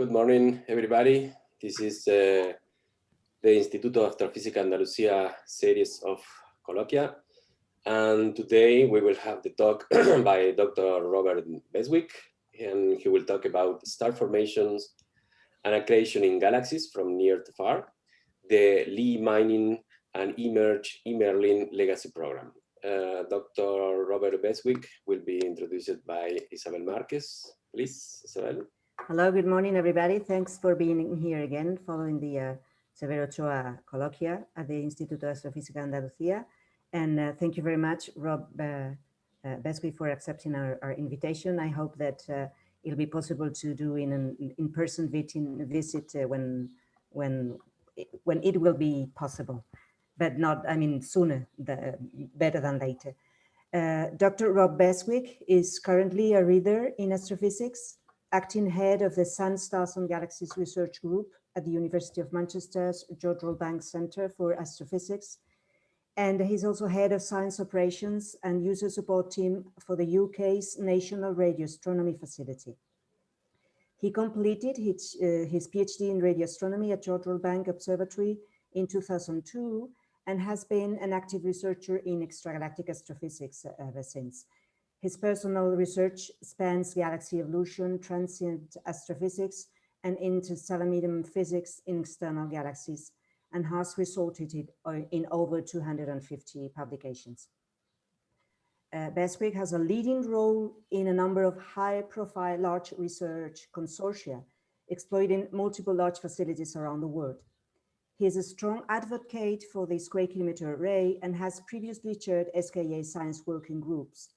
Good morning, everybody. This is uh, the Instituto Astrofísica Andalucía series of colloquia. And today we will have the talk by Dr. Robert Beswick, and he will talk about star formations and accretion in galaxies from near to far, the Lemming and eMERGE eMERLIN legacy program. Uh, Dr. Robert Beswick will be introduced by Isabel Marquez. Please, Isabel. Hello, good morning, everybody. Thanks for being here again following the uh, Severo Ochoa colloquia at the Instituto de Astrofísica Andalucía. And uh, thank you very much, Rob uh, uh Beswick, for accepting our, our, invitation. I hope that uh, it'll be possible to do in an in-person visit uh, when, when, when it will be possible, but not, I mean, sooner, the, better than later. Dr. Rob Beswick is currently a reader in astrophysics acting head of the Sun, Stars and Galaxies Research Group at the University of Manchester's Jodrell Bank Centre for Astrophysics. And he's also head of science operations and user support team for the UK's National Radio Astronomy Facility. He completed his, uh, his PhD in radio astronomy at Jodrell Bank Observatory in 2002 and has been an active researcher in extragalactic astrophysics ever since. His personal research spans galaxy evolution, transient astrophysics, and interstellar medium physics in external galaxies, and has resulted in over 250 publications. Uh, Beswick has a leading role in a number of high-profile large research consortia, exploiting multiple large facilities around the world. He is a strong advocate for the square kilometer array and has previously chaired SKA science working groups,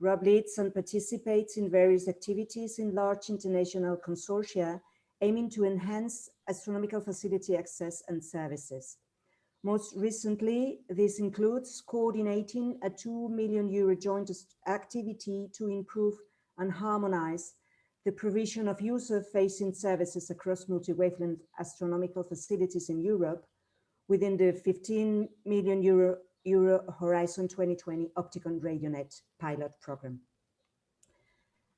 Rob leads and participates in various activities in large international consortia aiming to enhance astronomical facility access and services. Most recently, this includes coordinating a 2 million euro joint activity to improve and harmonize the provision of user-facing services across multi-wavelength astronomical facilities in Europe within the 15 million euro Euro Horizon 2020 Opticon RadioNet pilot program.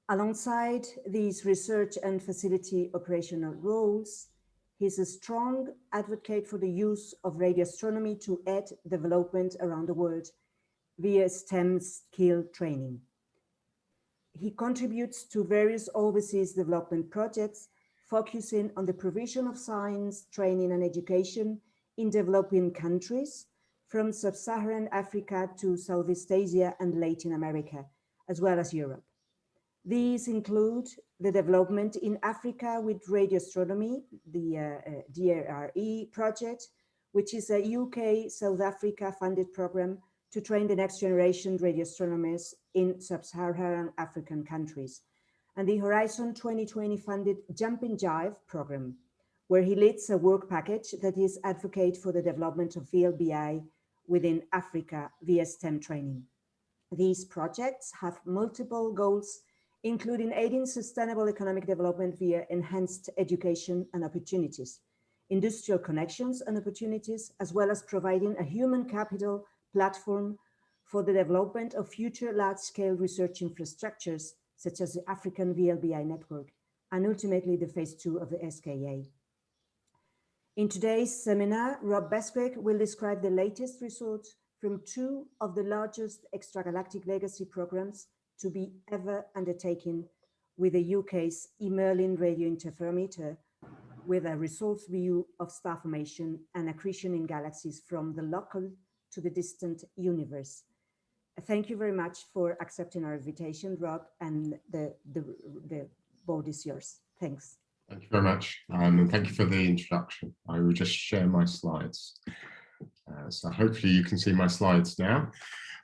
Alongside these research and facility operational roles, he's a strong advocate for the use of radio astronomy to aid development around the world via STEM skill training. He contributes to various overseas development projects focusing on the provision of science, training and education in developing countries from sub-Saharan Africa to Southeast Asia and Latin America, as well as Europe. These include the development in Africa with radio astronomy, the uh, uh, DARA project, which is a UK South Africa funded program to train the next generation radio astronomers in sub-Saharan African countries. And the Horizon 2020 funded Jumping Jive program, where he leads a work package that is advocate for the development of VLBI within Africa via STEM training. These projects have multiple goals, including aiding sustainable economic development via enhanced education and opportunities, industrial connections and opportunities, as well as providing a human capital platform for the development of future large-scale research infrastructures, such as the African VLBI network, and ultimately the phase two of the SKA. In today's seminar, Rob Beswick will describe the latest results from two of the largest extragalactic legacy programs to be ever undertaken with the UK's eMERLIN radio interferometer with a results view of star formation and accretion in galaxies from the local to the distant universe. Thank you very much for accepting our invitation, Rob, and the, the, the board is yours. Thanks. Thank you very much. Um, and thank you for the introduction. I will just share my slides. Uh, so hopefully you can see my slides now.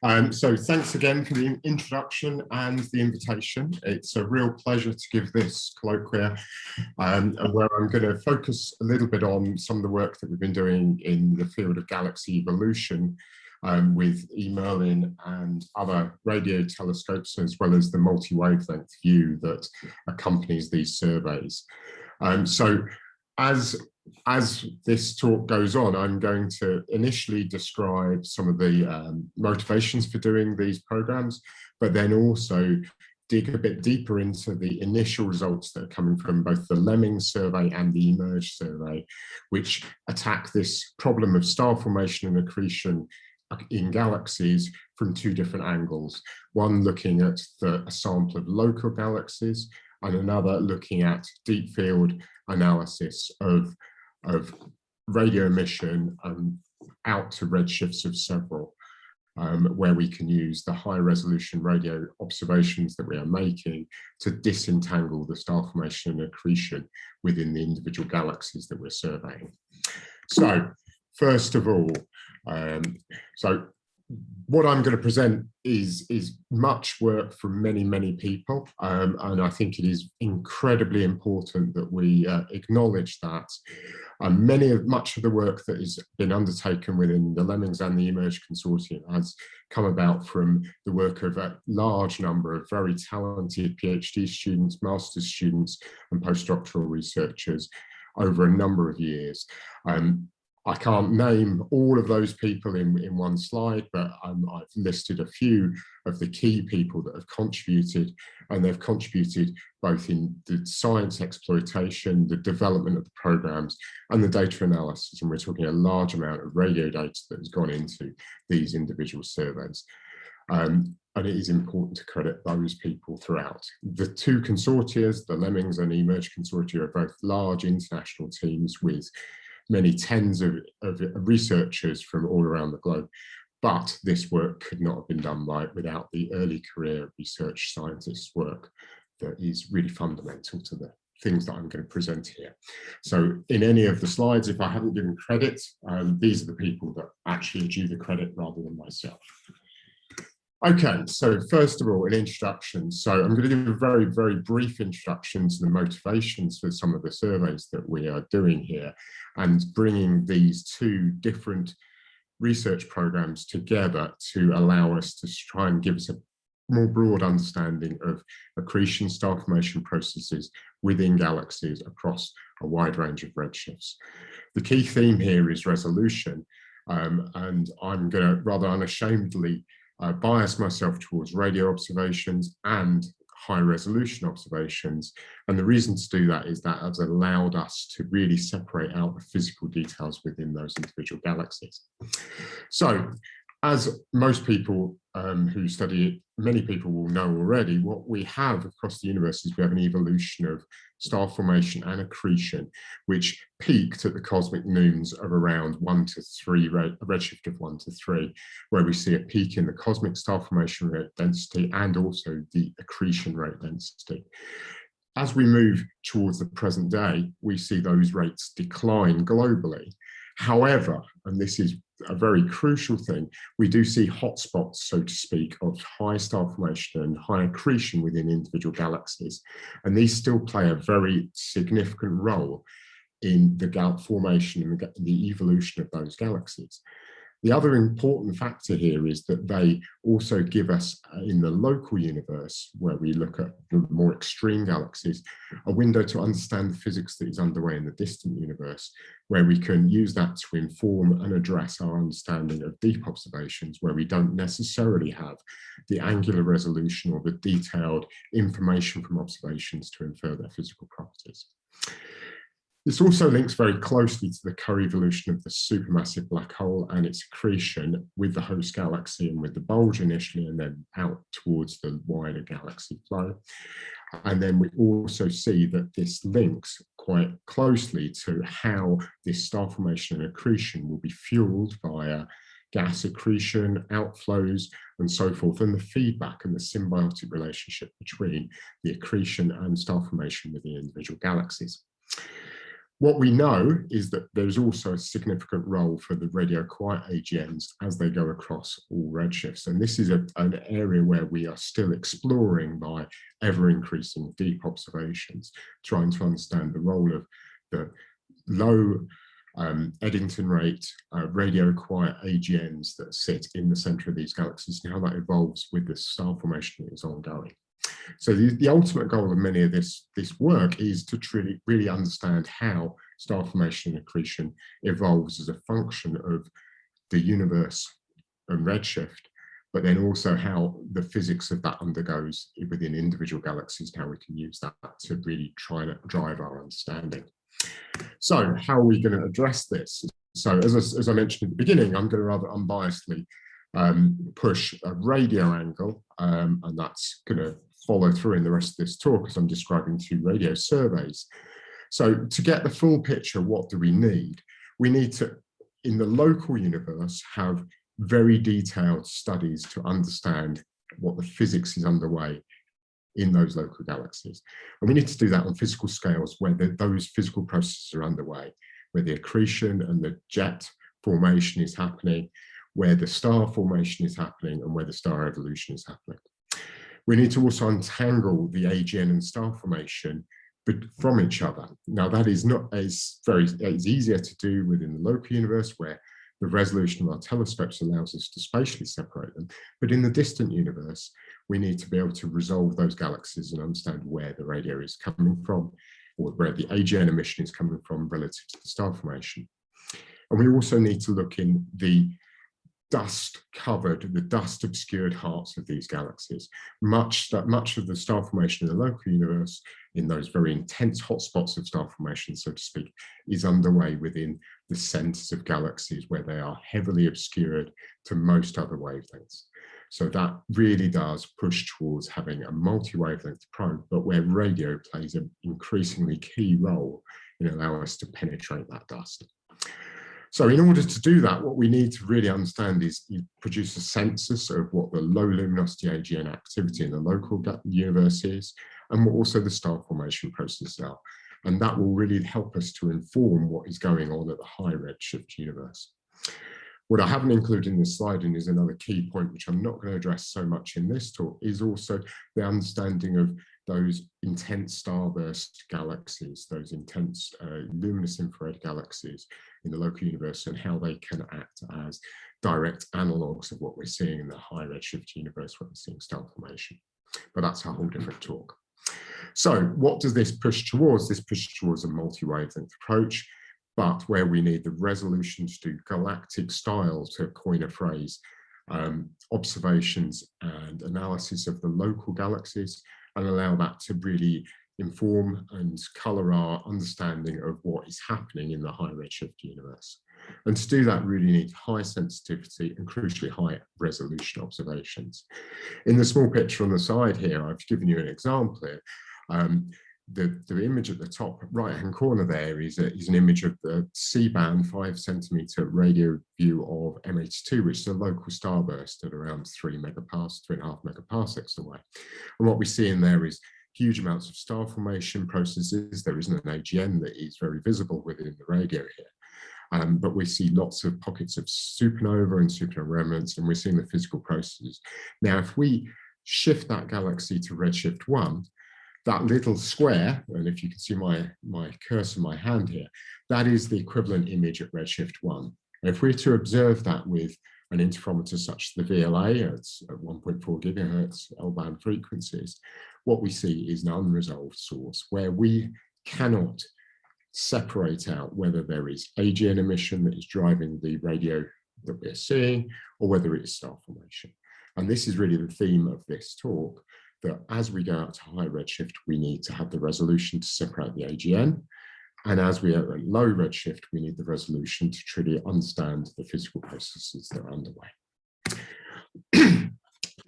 Um, so thanks again for the introduction and the invitation. It's a real pleasure to give this colloquia um, where I'm going to focus a little bit on some of the work that we've been doing in the field of galaxy evolution um, with eMERLIN and other radio telescopes, as well as the multi-wavelength view that accompanies these surveys. Um, so as, as this talk goes on, I'm going to initially describe some of the um, motivations for doing these programs, but then also dig a bit deeper into the initial results that are coming from both the Lemming survey and the eMERGE survey, which attack this problem of star formation and accretion in galaxies from two different angles. One looking at the, a sample of local galaxies and another looking at deep field analysis of, of radio emission um, out to redshifts of several um, where we can use the high resolution radio observations that we are making to disentangle the star formation and accretion within the individual galaxies that we're surveying. So first of all, um, so what I'm going to present is is much work from many many people um, and I think it is incredibly important that we uh, acknowledge that um, many of much of the work that has been undertaken within the Lemmings and the eMERGE consortium has come about from the work of a large number of very talented PhD students, master's students and postdoctoral researchers over a number of years. Um, I can't name all of those people in, in one slide, but um, I've listed a few of the key people that have contributed and they've contributed both in the science exploitation, the development of the programs and the data analysis. And we're talking a large amount of radio data that has gone into these individual surveys. Um, and it is important to credit those people throughout. The two consortia, the Lemmings and eMERGE consortia are both large international teams with many tens of, of researchers from all around the globe. But this work could not have been done without the early career research scientists work that is really fundamental to the things that I'm going to present here. So in any of the slides, if I haven't given credit, um, these are the people that actually due the credit rather than myself. Okay, so first of all, an introduction. So I'm going to give a very, very brief introduction to the motivations for some of the surveys that we are doing here and bringing these two different research programs together to allow us to try and give us a more broad understanding of accretion star formation processes within galaxies across a wide range of redshifts. The key theme here is resolution, um, and I'm going to rather unashamedly I bias myself towards radio observations and high resolution observations. And the reason to do that is that has allowed us to really separate out the physical details within those individual galaxies. So as most people um, who study it, many people will know already, what we have across the universe is we have an evolution of star formation and accretion, which peaked at the cosmic noons of around one to three, a redshift of one to three, where we see a peak in the cosmic star formation rate density and also the accretion rate density. As we move towards the present day, we see those rates decline globally. However, and this is a very crucial thing, we do see hotspots, so to speak, of high star formation and high accretion within individual galaxies. And these still play a very significant role in the gal formation and the evolution of those galaxies. The other important factor here is that they also give us, uh, in the local universe, where we look at the more extreme galaxies, a window to understand the physics that is underway in the distant universe, where we can use that to inform and address our understanding of deep observations, where we don't necessarily have the angular resolution or the detailed information from observations to infer their physical properties. This also links very closely to the co-evolution of the supermassive black hole and its accretion with the host galaxy and with the bulge initially and then out towards the wider galaxy flow. And then we also see that this links quite closely to how this star formation and accretion will be fueled via gas accretion, outflows, and so forth, and the feedback and the symbiotic relationship between the accretion and star formation within individual galaxies. What we know is that there's also a significant role for the radio quiet AGNs as they go across all redshifts. And this is a, an area where we are still exploring by ever increasing deep observations, trying to understand the role of the low um, Eddington rate uh, radio quiet AGNs that sit in the center of these galaxies and how that evolves with the star formation that is ongoing. So the, the ultimate goal of many of this, this work is to truly really understand how star formation and accretion evolves as a function of the universe and redshift, but then also how the physics of that undergoes within individual galaxies, how we can use that to really try to drive our understanding. So how are we going to address this? So as I, as I mentioned at the beginning, I'm going to rather unbiasedly um, push a radio angle, um, and that's going to follow through in the rest of this talk as I'm describing two radio surveys. So to get the full picture, what do we need? We need to, in the local universe, have very detailed studies to understand what the physics is underway in those local galaxies. And we need to do that on physical scales where the, those physical processes are underway, where the accretion and the jet formation is happening, where the star formation is happening, and where the star evolution is happening. We need to also untangle the AGN and star formation but from each other. Now that is not as very, it's easier to do within the local universe where the resolution of our telescopes allows us to spatially separate them. But in the distant universe, we need to be able to resolve those galaxies and understand where the radio is coming from or where the AGN emission is coming from relative to the star formation. And we also need to look in the dust covered, the dust obscured hearts of these galaxies. Much that much of the star formation in the local universe, in those very intense hotspots of star formation, so to speak, is underway within the centers of galaxies where they are heavily obscured to most other wavelengths. So that really does push towards having a multi-wavelength probe, but where radio plays an increasingly key role in allowing us to penetrate that dust. So in order to do that, what we need to really understand is you produce a census of what the low luminosity AGN activity in the local universe is, and what also the star formation processes are. And that will really help us to inform what is going on at the high redshift universe. What I haven't included in this slide and is another key point, which I'm not going to address so much in this talk, is also the understanding of those intense starburst galaxies, those intense uh, luminous infrared galaxies in the local universe and how they can act as direct analogues of what we're seeing in the high redshift universe where we're seeing star formation. But that's a whole different talk. So what does this push towards? This pushes towards a multi-wavelength approach, but where we need the resolution to do galactic style, to coin a phrase, um, observations and analysis of the local galaxies and allow that to really inform and color our understanding of what is happening in the high redshift universe. And to do that, really need high sensitivity and crucially high resolution observations. In the small picture on the side here, I've given you an example here. Um, the, the image at the top right hand corner there is, a, is an image of the C-band five centimeter radio view of M82, which is a local starburst at around three megaparsecs, three and a half megaparsecs away. And what we see in there is huge amounts of star formation processes. There isn't an AGN that is very visible within the radio here. Um, but we see lots of pockets of supernova and supernova remnants, and we're seeing the physical processes. Now, if we shift that galaxy to redshift one, that little square, and if you can see my, my cursor, my hand here, that is the equivalent image at redshift one. And if we're to observe that with an interferometer such as the VLA at 1.4 gigahertz L-band frequencies, what we see is an unresolved source where we cannot separate out whether there is AGN emission that is driving the radio that we're seeing or whether it is star formation. And this is really the theme of this talk, that as we go out to high redshift, we need to have the resolution to separate the AGN. And as we are at low redshift, we need the resolution to truly understand the physical processes that are underway.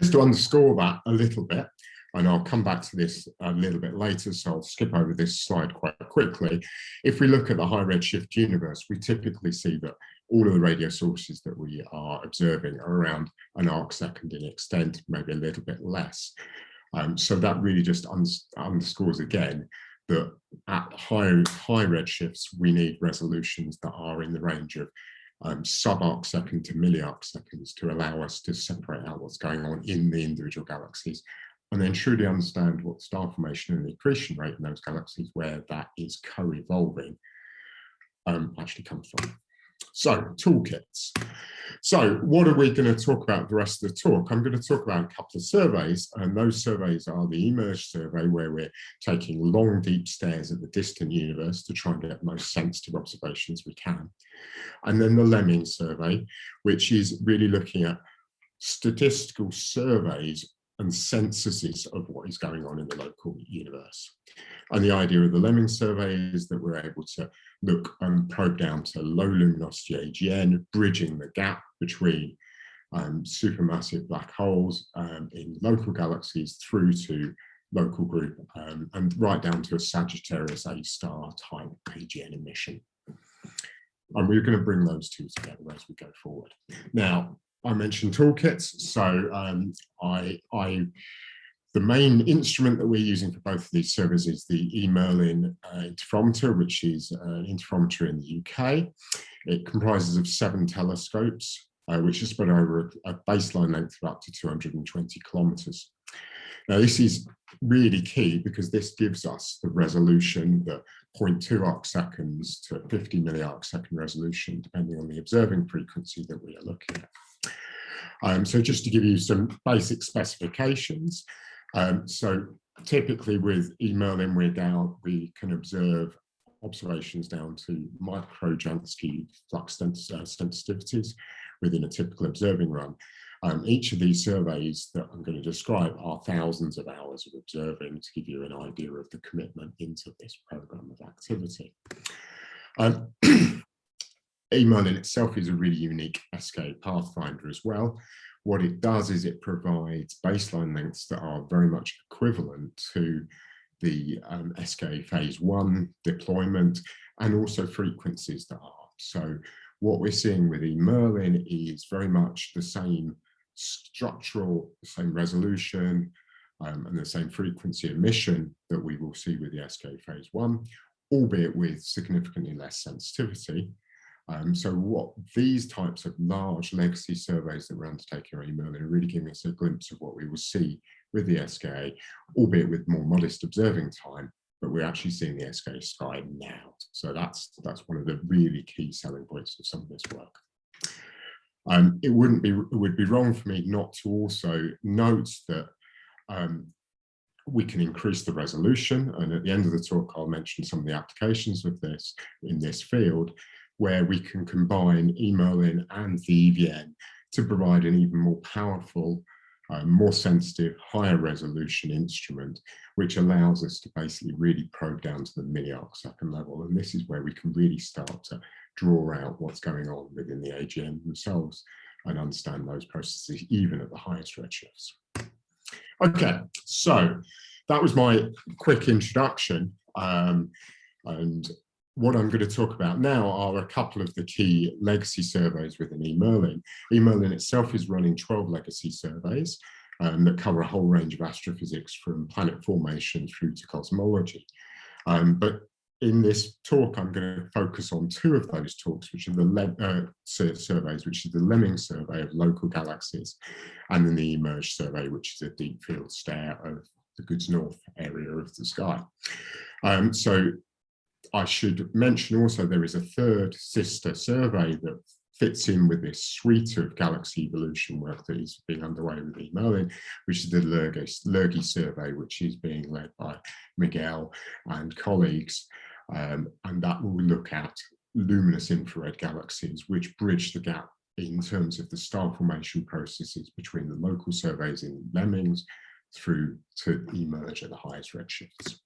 Just to underscore that a little bit, and I'll come back to this a little bit later, so I'll skip over this slide quite quickly. If we look at the high redshift universe, we typically see that all of the radio sources that we are observing are around an arc second in extent, maybe a little bit less. Um, so that really just underscores again that at high, high redshifts, we need resolutions that are in the range of um, sub-arc second to milli-arc seconds to allow us to separate out what's going on in the individual galaxies and then truly understand what star formation and the accretion rate in those galaxies where that is co-evolving um, actually comes from. So toolkits. So what are we going to talk about the rest of the talk? I'm going to talk about a couple of surveys and those surveys are the eMERGE survey where we're taking long deep stares at the distant universe to try and get the most sensitive observations we can. And then the Lemming survey, which is really looking at statistical surveys and censuses of what is going on in the local universe. And the idea of the Lemming survey is that we're able to look and probe down to low luminosity AGN, bridging the gap between um, supermassive black holes um, in local galaxies through to local group um, and right down to a Sagittarius A star type AGN emission. And we're going to bring those two together as we go forward. Now, I mentioned toolkits, so um, I, I, the main instrument that we're using for both of these servers is the eMerlin uh, interferometer, which is an interferometer in the UK. It comprises of seven telescopes, uh, which is spread over a, a baseline length of up to 220 kilometers. Now, this is really key because this gives us the resolution, the 0.2 arc seconds to 50 milliarc second resolution, depending on the observing frequency that we are looking at. Um, so just to give you some basic specifications, um, so typically with eMerlin, we're down, we can observe observations down to micro Jansky flux uh, sensitivities within a typical observing run. Um, each of these surveys that I'm going to describe are thousands of hours of observing to give you an idea of the commitment into this program of activity. Um, eMerlin itself is a really unique SK pathfinder as well. What it does is it provides baseline lengths that are very much equivalent to the um, SK phase one deployment and also frequencies that are. So what we're seeing with eMerlin is very much the same structural, the same resolution, um, and the same frequency emission that we will see with the SK phase one, albeit with significantly less sensitivity. Um, so what these types of large legacy surveys that we're undertaking on eMerlin are really giving us a glimpse of what we will see with the SKA, albeit with more modest observing time, but we're actually seeing the SKA sky now. So that's, that's one of the really key selling points of some of this work. Um, it wouldn't be, it would be wrong for me not to also note that um, we can increase the resolution. And at the end of the talk, I'll mention some of the applications of this in this field where we can combine eMerlin and the EVN to provide an even more powerful, uh, more sensitive, higher resolution instrument, which allows us to basically really probe down to the milliarc second level. And this is where we can really start to draw out what's going on within the AGN themselves and understand those processes even at the highest redshifts. Okay, so that was my quick introduction. Um, and what I'm going to talk about now are a couple of the key legacy surveys within eMerlin. eMerlin itself is running 12 legacy surveys um, that cover a whole range of astrophysics from planet formation through to cosmology. Um, but in this talk, I'm going to focus on two of those talks, which are the uh, surveys, which is the Lemming survey of local galaxies, and then the eMERGE survey, which is a deep field stare of the Goods North area of the sky. Um, so I should mention also there is a third sister survey that fits in with this suite of galaxy evolution work that is being underway with eMerlin, which is the LIRGI survey, which is being led by Miguel and colleagues. Um, and that will look at luminous infrared galaxies, which bridge the gap in terms of the star formation processes between the local surveys in Lemmings through to eMERGE at the highest redshifts.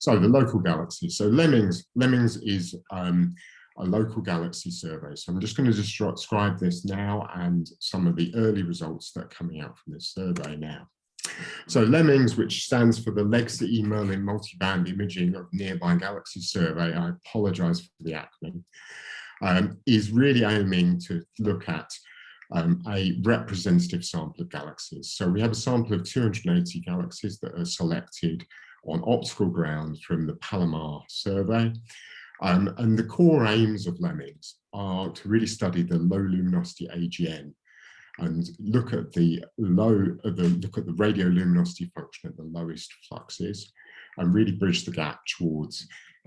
So the local galaxy. So Lemmings, Lemmings is um, a local galaxy survey. So I'm just going to describe this now and some of the early results that are coming out from this survey now. So Lemmings, which stands for the Legacy eMerlin Multiband Imaging of Nearby Galaxy Survey, I apologize for the acronym, um, is really aiming to look at um, a representative sample of galaxies. So we have a sample of 280 galaxies that are selected on optical ground from the Palomar survey. Um, and the core aims of Lemmings are to really study the low luminosity AGN and look at the low, uh, the, look at the radioluminosity function at the lowest fluxes and really bridge the gap towards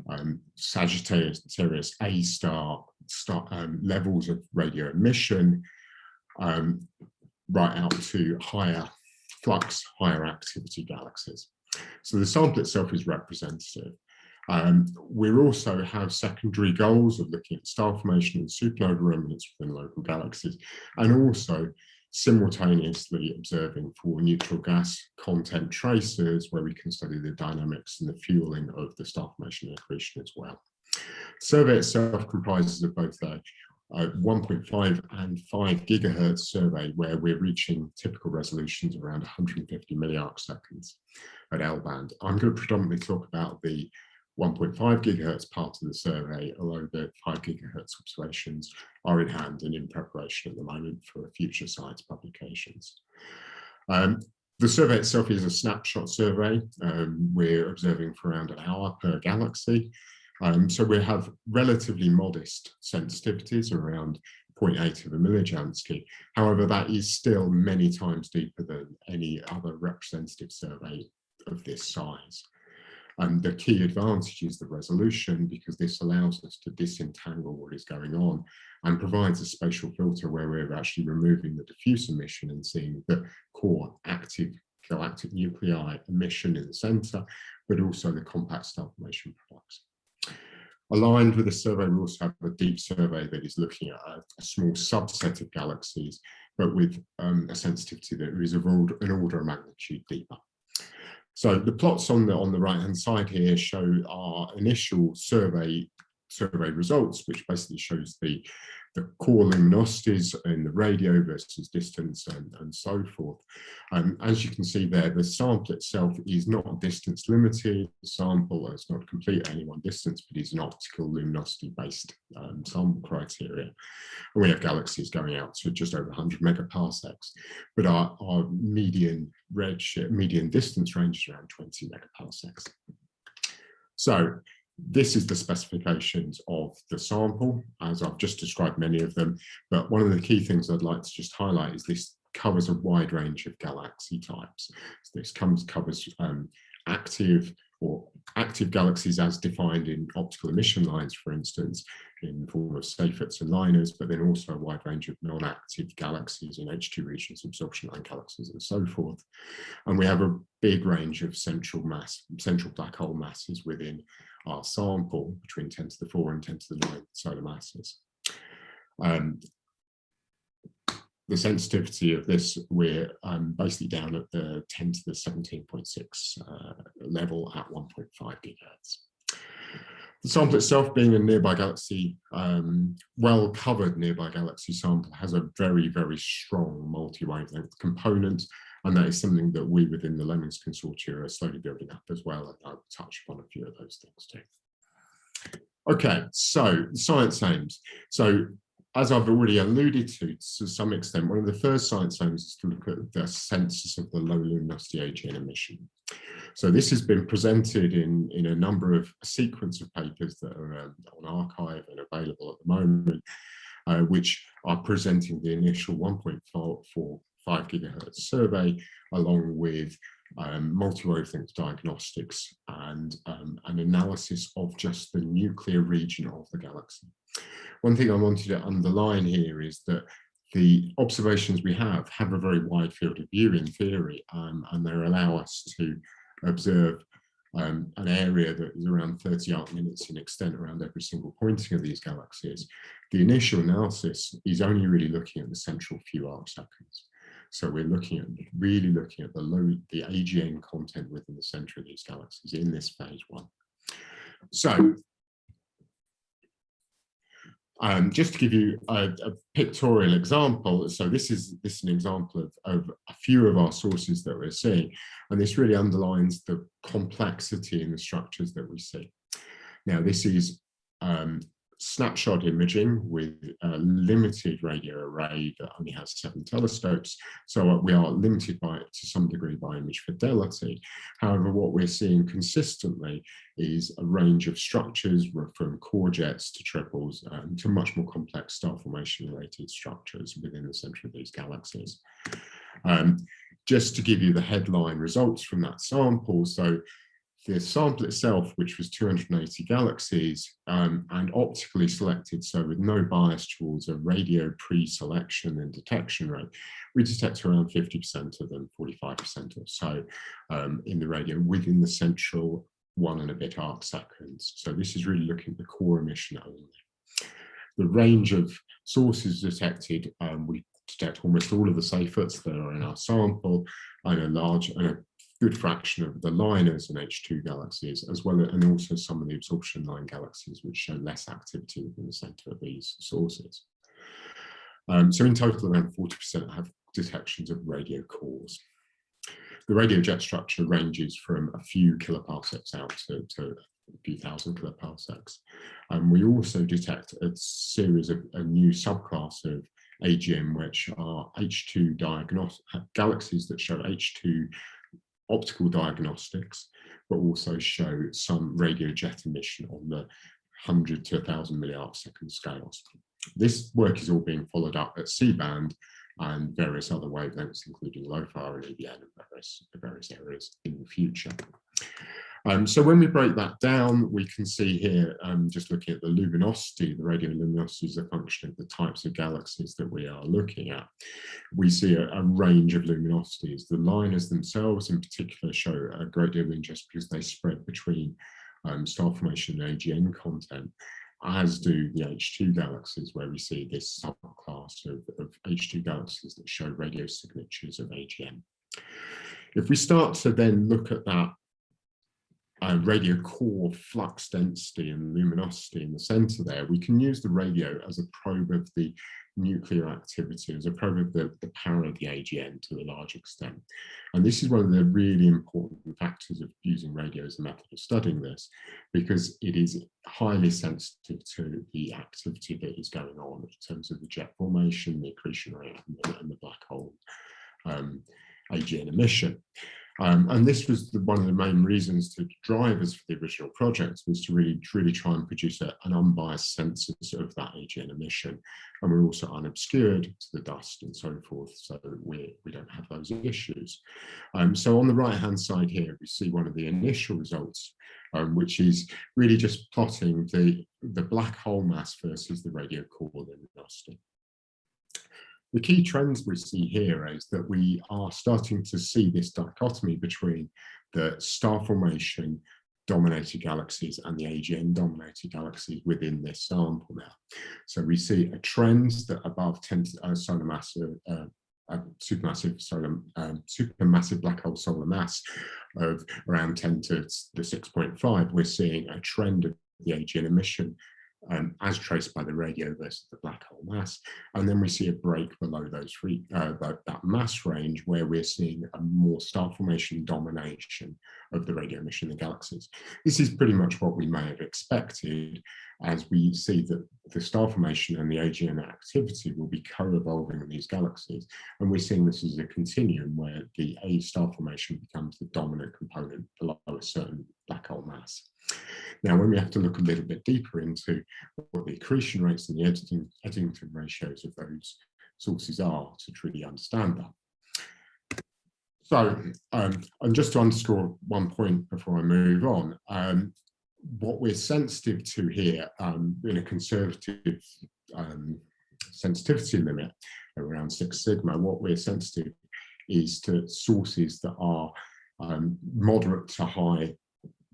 um, Sagittarius A star, star um, levels of radio emission um, right out to higher flux, higher activity galaxies. So the sample itself is representative. Um, we also have secondary goals of looking at star formation and supernova remnants within local galaxies, and also simultaneously observing for neutral gas content tracers where we can study the dynamics and the fueling of the star formation and accretion as well. The survey itself comprises of both a, a 1.5 and 5 gigahertz survey where we're reaching typical resolutions around 150 milliarc seconds at L band. I'm going to predominantly talk about the 1.5 gigahertz part of the survey, although the 5 gigahertz observations are in hand and in preparation at the moment for future science publications. Um, the survey itself is a snapshot survey. Um, we're observing for around an hour per galaxy. Um, so we have relatively modest sensitivities around 0.8 of a millijansky. However, that is still many times deeper than any other representative survey of this size. And the key advantage is the resolution because this allows us to disentangle what is going on and provides a spatial filter where we're actually removing the diffuse emission and seeing the core active galactic nuclei emission in the center, but also the compact star formation products. Aligned with the survey, we also have a deep survey that is looking at a, small subset of galaxies, but with um, a sensitivity that is of order, an order of magnitude deeper. So the plots on the on the right hand side here show our initial survey survey results, which basically shows the the core luminosities in the radio versus distance and, and so forth. Um, as you can see there, the sample itself is not distance limited. Sample is not complete any one distance, but is an optical luminosity based um, sample criteria. And we have galaxies going out to just over 100 megaparsecs, but our, our median redshift, median distance range is around 20 megaparsecs. So this is the specifications of the sample, as I've just described many of them. But one of the key things I'd like to just highlight is this covers a wide range of galaxy types. So this comes covers um, active or active galaxies as defined in optical emission lines, for instance, in the form of Seyferts and LINERs, but then also a wide range of non-active galaxies in H2 regions, absorption line galaxies and so forth. And we have a big range of central mass, central black hole masses within our sample between 10 to the 4 and 10 to the 9 solar masses. Um, the sensitivity of this, we're um, basically down at the 10 to the 17.6 uh, level at 1.5 gigahertz. The sample itself being a nearby galaxy, um, well covered nearby galaxy sample has a very, very strong multi-wavelength component and that is something that we within the Lemmings Consortia are slowly building up as well. And I'll touch upon a few of those things too. Okay, so science aims. So as I've already alluded to, to some extent, one of the first science aims is to look at the census of the low luminosity AGN emission. So this has been presented in, in a number of a sequence of papers that are um, on arXiv and available at the moment, uh, which are presenting the initial 1.45 gigahertz survey, along with um, multi-wavelength diagnostics and um, an analysis of just the nuclear region of the galaxy. One thing I wanted to underline here is that the observations we have have a very wide field of view in theory, um, and they allow us to observe um, an area that is around 30 arc minutes in extent around every single pointing of these galaxies. The initial analysis is only really looking at the central few arc seconds. So we're looking at really looking at the low, the AGN content within the center of these galaxies in this phase one. So um, just to give you a, a, pictorial example, so this is this is an example of, of a few of our sources that we're seeing, and this really underlines the complexity in the structures that we see. Now, this is um, snapshot imaging with a limited radio array that only has seven telescopes. So we are limited by to some degree by image fidelity. However, what we're seeing consistently is a range of structures from core jets to triples um, to much more complex star formation related structures within the center of these galaxies. Um, just to give you the headline results from that sample, so the sample itself, which was 280 galaxies um, and optically selected, so with no bias towards a radio pre-selection and detection rate, we detect around 50% of them, 45% or so um, in the radio within the central one and a bit arc seconds. So this is really looking at the core emission only. The range of sources detected, um, we detect almost all of the Seyferts that are in our sample and a large and a good fraction of the LINERs and H2 galaxies, as well as and also some of the absorption line galaxies, which show less activity within the center of these sources. Um, so in total, around 40% have detections of radio cores. The radio jet structure ranges from a few kiloparsecs out to, to a few thousand kiloparsecs. And we also detect a series of a new subclass of AGN, which are H2 diagnostic galaxies that show H2 optical diagnostics, but also show some radio jet emission on the 100 to 1000 milliarc second scales. This work is all being followed up at C-band and various other wavelengths, including LOFAR and EVN and various, various areas in the future. Um, so when we break that down, we can see here, um, just looking at the luminosity, the radio luminosity is a function of the types of galaxies that we are looking at. We see a, a range of luminosities. The LINERs themselves in particular show a great deal of interest because they spread between um, star formation and AGN content as do the H2 galaxies, where we see this subclass of, of H2 galaxies that show radio signatures of AGN. If we start to then look at that uh, radio core flux density and luminosity in the center there, we can use the radio as a probe of the nuclear activity, as a probe of the, the power of the AGN to a large extent. And this is one of the really important factors of using radio as a method of studying this, because it is highly sensitive to the activity that is going on in terms of the jet formation, the accretion rate, and the, and the black hole um, AGN emission. Um, and this was the, one of the main reasons to drivers for the original project was to really, really try and produce a, an unbiased census of that AGN emission. And we're also unobscured to the dust and so forth, so we, we don't have those issues. Um, so on the right hand side here, we see one of the initial results, um, which is really just plotting the, the black hole mass versus the radio core luminosity. The key trends we see here is that we are starting to see this dichotomy between the star formation dominated galaxies and the AGN dominated galaxies within this sample now. So we see a trend that above 10 uh, solar mass, uh, uh, supermassive solar, um, supermassive black hole solar mass of around 10 to the 6.5, we're seeing a trend of the AGN emission um, as traced by the radio versus the black hole mass. And then we see a break below those three, uh, that, mass range where we're seeing a more star formation domination of the radio emission in the galaxies. This is pretty much what we may have expected as we see that the star formation and the AGN activity will be co-evolving in these galaxies. And we're seeing this as a continuum where the A star formation becomes the dominant component below a certain black hole mass. Now, when we have to look a little bit deeper into what the accretion rates and the Eddington ratios of those sources are to truly understand that. So, um, and just to underscore one point before I move on, um, what we're sensitive to here um, in a conservative um, sensitivity limit around six sigma, what we're sensitive is to sources that are um, moderate to high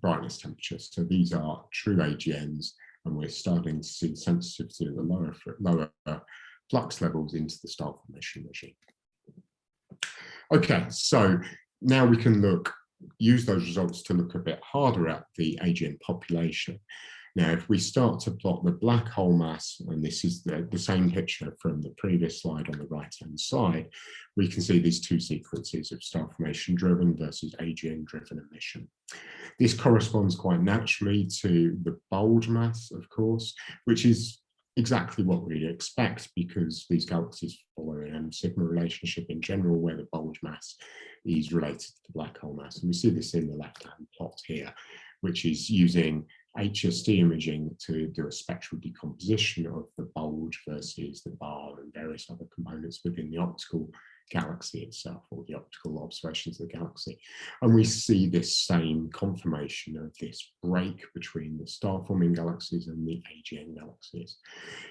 brightness temperature. So these are true AGNs, and we're starting to see sensitivity at the lower, lower flux levels into the star formation regime. Okay, so now we can look, use those results to look a bit harder at the AGN population. Now, if we start to plot the black hole mass, and this is the, the same picture from the previous slide on the right-hand side, we can see these two sequences of star formation driven versus AGN driven emission. This corresponds quite naturally to the bulge mass, of course, which is exactly what we expect because these galaxies follow an M sigma relationship in general where the bulge mass is related to the black hole mass. And we see this in the left-hand plot here, which is using HST imaging to do a spectral decomposition of the bulge versus the bar and various other components within the optical galaxy itself or the optical observations of the galaxy. And we see this same confirmation of this break between the star-forming galaxies and the AGN galaxies.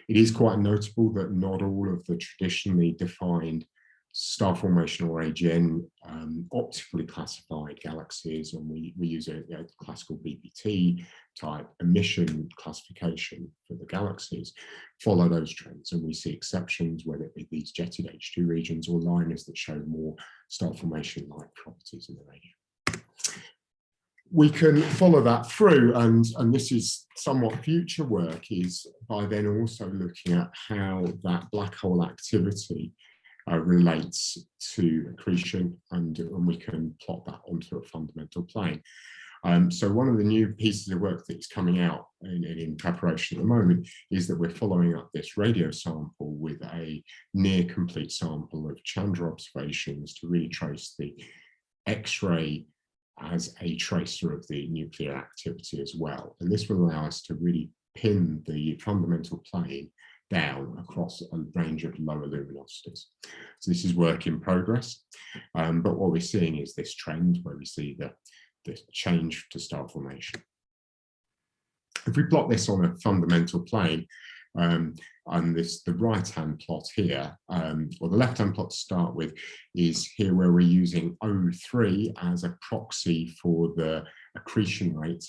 It is quite notable that not all of the traditionally defined star formation or AGN um, optically classified galaxies and we, we use a, a, classical BPT type emission classification for the galaxies, follow those trends and we see exceptions whether it be these jetted H2 regions or liners that show more star formation like properties in the radio. We can follow that through and, and this is somewhat future work is by then also looking at how that black hole activity uh, relates to accretion and, and we can plot that onto a fundamental plane. Um, so one of the new pieces of work that is coming out in, in, preparation at the moment is that we're following up this radio sample with a near complete sample of Chandra observations to really trace the X-ray as a tracer of the nuclear activity as well. And this will allow us to really pin the fundamental plane down across a range of lower luminosities. So this is work in progress, um, but what we're seeing is this trend where we see the, the change to star formation. If we plot this on a fundamental plane, um, and this the right hand plot here, um, or the left hand plot to start with, is here where we're using O3 as a proxy for the accretion rate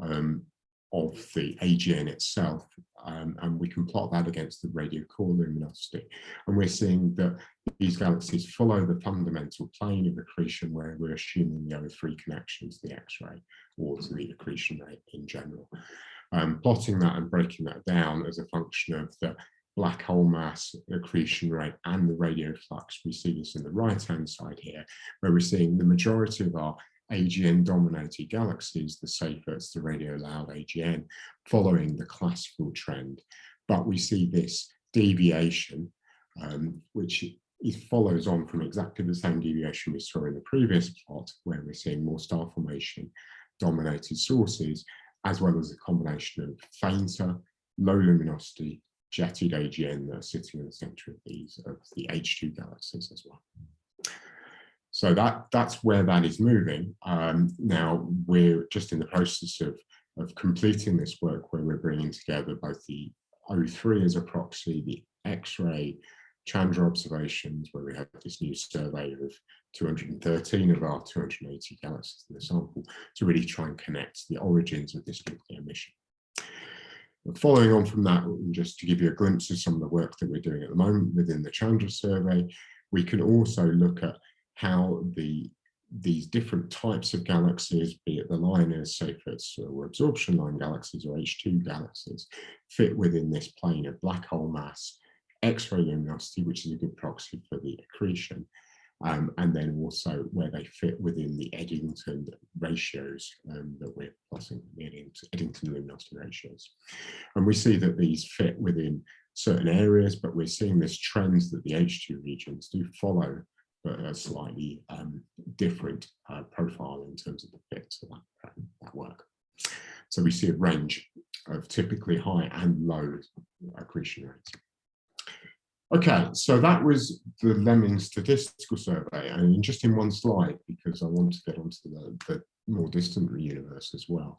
um, of the AGN itself, um, and we can plot that against the radio core luminosity. And we're seeing that these galaxies follow the fundamental plane of accretion where we're assuming the O3 connection to the X-ray or to the accretion rate in general. Um, plotting that and breaking that down as a function of the black hole mass, accretion rate, and the radio flux. We see this in the right-hand side here, where we're seeing the majority of our AGN dominated galaxies, the Seyferts, the radio loud AGN, following the classical trend. But we see this deviation, um, which it follows on from exactly the same deviation we saw in the previous plot, where we're seeing more star formation dominated sources, as well as a combination of fainter, low luminosity, jetted AGN that are sitting in the center of these of the H2 galaxies as well. So that that's where that is moving. Um, now we're just in the process of, of completing this work where we're bringing together both the O3 as a proxy, the X-ray Chandra observations, where we have this new survey of 213 of our 280 galaxies in the sample to really try and connect the origins of this nuclear emission. Following on from that, just to give you a glimpse of some of the work that we're doing at the moment within the Chandra survey, we can also look at how the these different types of galaxies, be it the liners, Seyferts or absorption line galaxies or H2 galaxies, fit within this plane of black hole mass, X-ray luminosity, which is a good proxy for the accretion, um, and then also where they fit within the Eddington ratios um, that we're plotting, the Eddington luminosity ratios. And we see that these fit within certain areas, but we're seeing this trend that the H2 regions do follow but a slightly um, different uh, profile in terms of the fit to that, that work. So we see a range of typically high and low accretion rates. Okay, so that was the Lemming statistical survey, and just in one slide, because I want to get onto the, the more distant universe as well.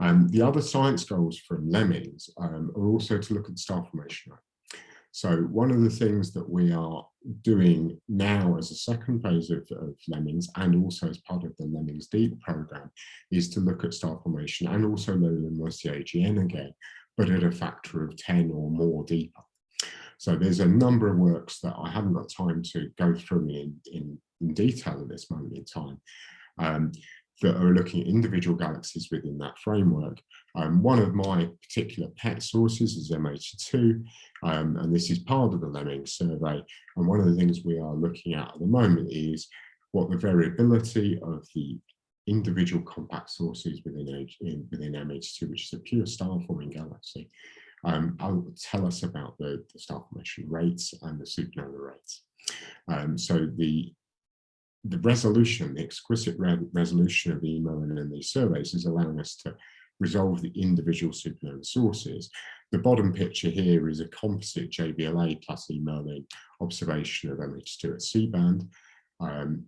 Um, the other science goals from Lemmings um, are also to look at star formation. So one of the things that we are doing now as a second phase of, of, Lemmings and also as part of the Lemmings Deep program is to look at star formation and also low luminosity AGN again, but at a factor of 10 or more deeper. So there's a number of works that I haven't got time to go through in, in, in detail at this moment in time. Um, that are looking at individual galaxies within that framework. Um, one of my particular pet sources is M82, um, and this is part of the Lemming survey. And one of the things we are looking at at the moment is what the variability of the individual compact sources within, in, within M82, which is a pure star-forming galaxy, um, will tell us about the, the, star formation rates and the supernova rates. Um, so the the resolution, the exquisite re resolution of the e-Merlin and these surveys is allowing us to resolve the individual supernova sources. The bottom picture here is a composite JVLA plus e-Merlin observation of M82 at C-band. Um,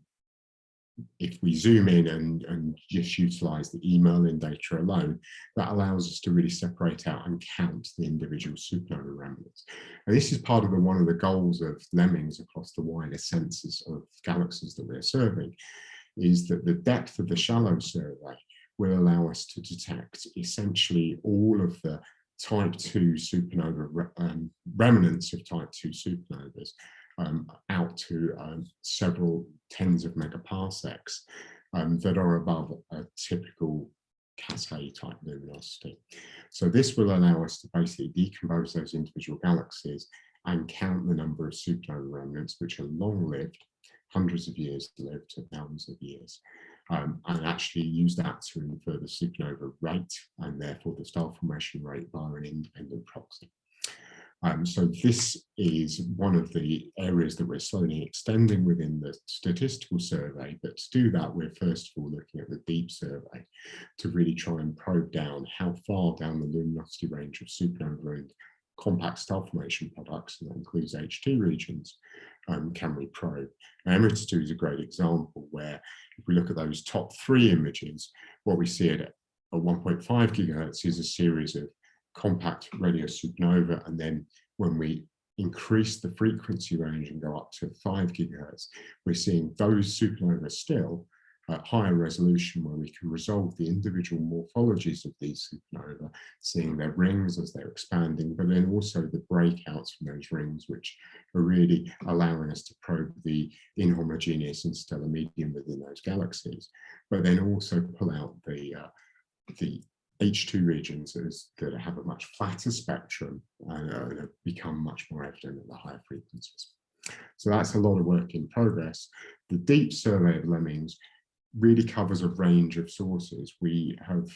if we zoom in and, and just utilize the e-Merlin data alone, that allows us to really separate out and count the individual supernova remnants. And this is part of the, one of the goals of Lemmings across the wider census of galaxies that we're serving, is that the depth of the shallow survey will allow us to detect essentially all of the type 2 supernova um, remnants of type 2 supernovas um, out to um, several tens of megaparsecs um, that are above a typical A type luminosity. So this will allow us to basically decompose those individual galaxies and count the number of supernova remnants which are long-lived, hundreds of years lived to thousands of years, um, and actually use that to infer the supernova rate and therefore the star formation rate via an independent proxy. Um, so this is one of the areas that we're slowly extending within the statistical survey, but to do that, we're first of all looking at the deep survey to really try and probe down how far down the luminosity range of supernova and compact star formation products, and that includes H2 regions, um, can we probe. Now, M82 is a great example where if we look at those top three images, what we see at, at 1.5 gigahertz is a series of compact radio supernova. And then when we increase the frequency range and go up to five gigahertz, we're seeing those supernovas still at higher resolution where we can resolve the individual morphologies of these supernova, seeing their rings as they're expanding, but then also the breakouts from those rings, which are really allowing us to probe the inhomogeneous interstellar medium within those galaxies, but then also pull out the uh, the H2 regions that have a much flatter spectrum and, uh, have become much more evident at the higher frequencies. So that's a lot of work in progress. The deep survey of Lemmings really covers a range of sources. We have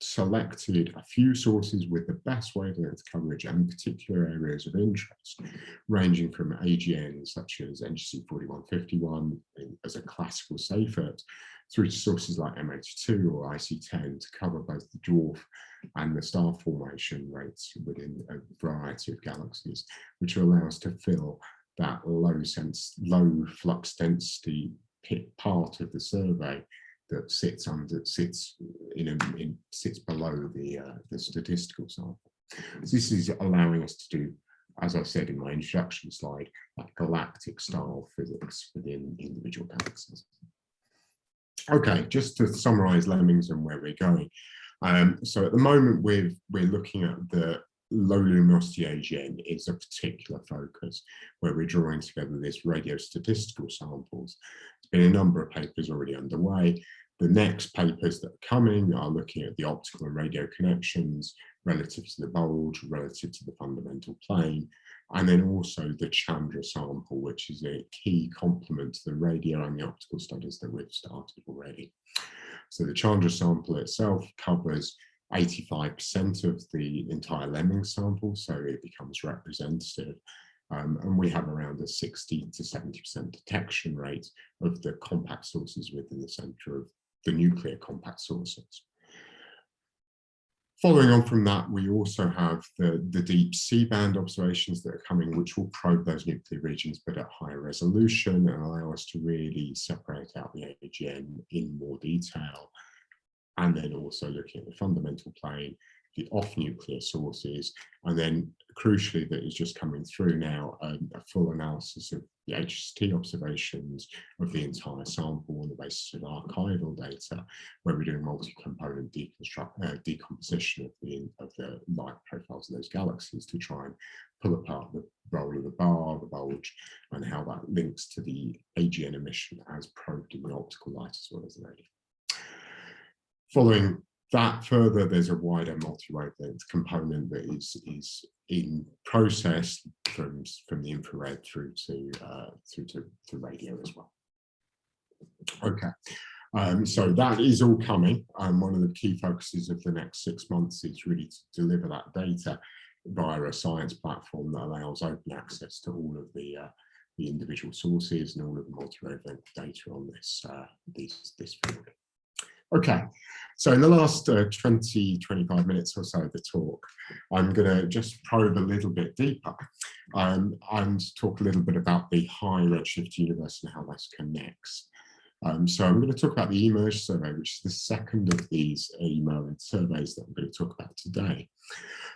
selected a few sources with the best wavelength coverage and particular areas of interest, ranging from AGNs such as NGC 4151 as a classical Seyfert, through to sources like M82 or IC10 to cover both the dwarf and the star formation rates within a variety of galaxies, which will allow us to fill that low sense, low flux density part of the survey that sits under sits in, a, in sits below the uh, the statistical sample. So this is allowing us to do, as I said in my introduction slide, that galactic style physics within individual galaxies. Okay, just to summarize Lemmings and where we're going. Um, so at the moment, we're, we're looking at the low luminosity AGN is a particular focus where we're drawing together this radio statistical samples. There's been a number of papers already underway. The next papers that are coming are looking at the optical and radio connections relative to the bulge, relative to the fundamental plane, and then also the Chandra sample, which is a key complement to the radio and the optical studies that we've started already. So the Chandra sample itself covers 85% of the entire Lemming sample, so it becomes representative. Um, and we have around a 60 to 70% detection rate of the compact sources within the center of the nuclear compact sources. Following on from that, we also have the, the deep C-band observations that are coming, which will probe those nuclear regions, but at higher resolution and allow us to really separate out the AGN in more detail. And then also looking at the fundamental plane, the off-nuclear sources, and then crucially that is just coming through now, um, a full analysis of the HST observations of the entire sample on the basis of archival data, where we're doing multi-component uh, decomposition of the, of the light profiles of those galaxies to try and pull apart the role of the bar, the bulge, and how that links to the AGN emission as probed in the optical light as well as the radio. Following that further, there's a wider multi-wavelength component that is, is in process from, from the infrared through to, uh, through to, to radio as well. Okay, um, so that is all coming. Um, one of the key focuses of the next six months is really to deliver that data via a science platform that allows open access to all of the uh, the individual sources and all of the multi-wavelength data on this uh, this this field. Okay, so in the last uh, 20, 25 minutes or so of the talk, I'm going to just probe a little bit deeper um, and talk a little bit about the high redshift universe and how this connects. Um, so I'm going to talk about the eMERGE survey, which is the second of these e-Merlin surveys that I'm going to talk about today.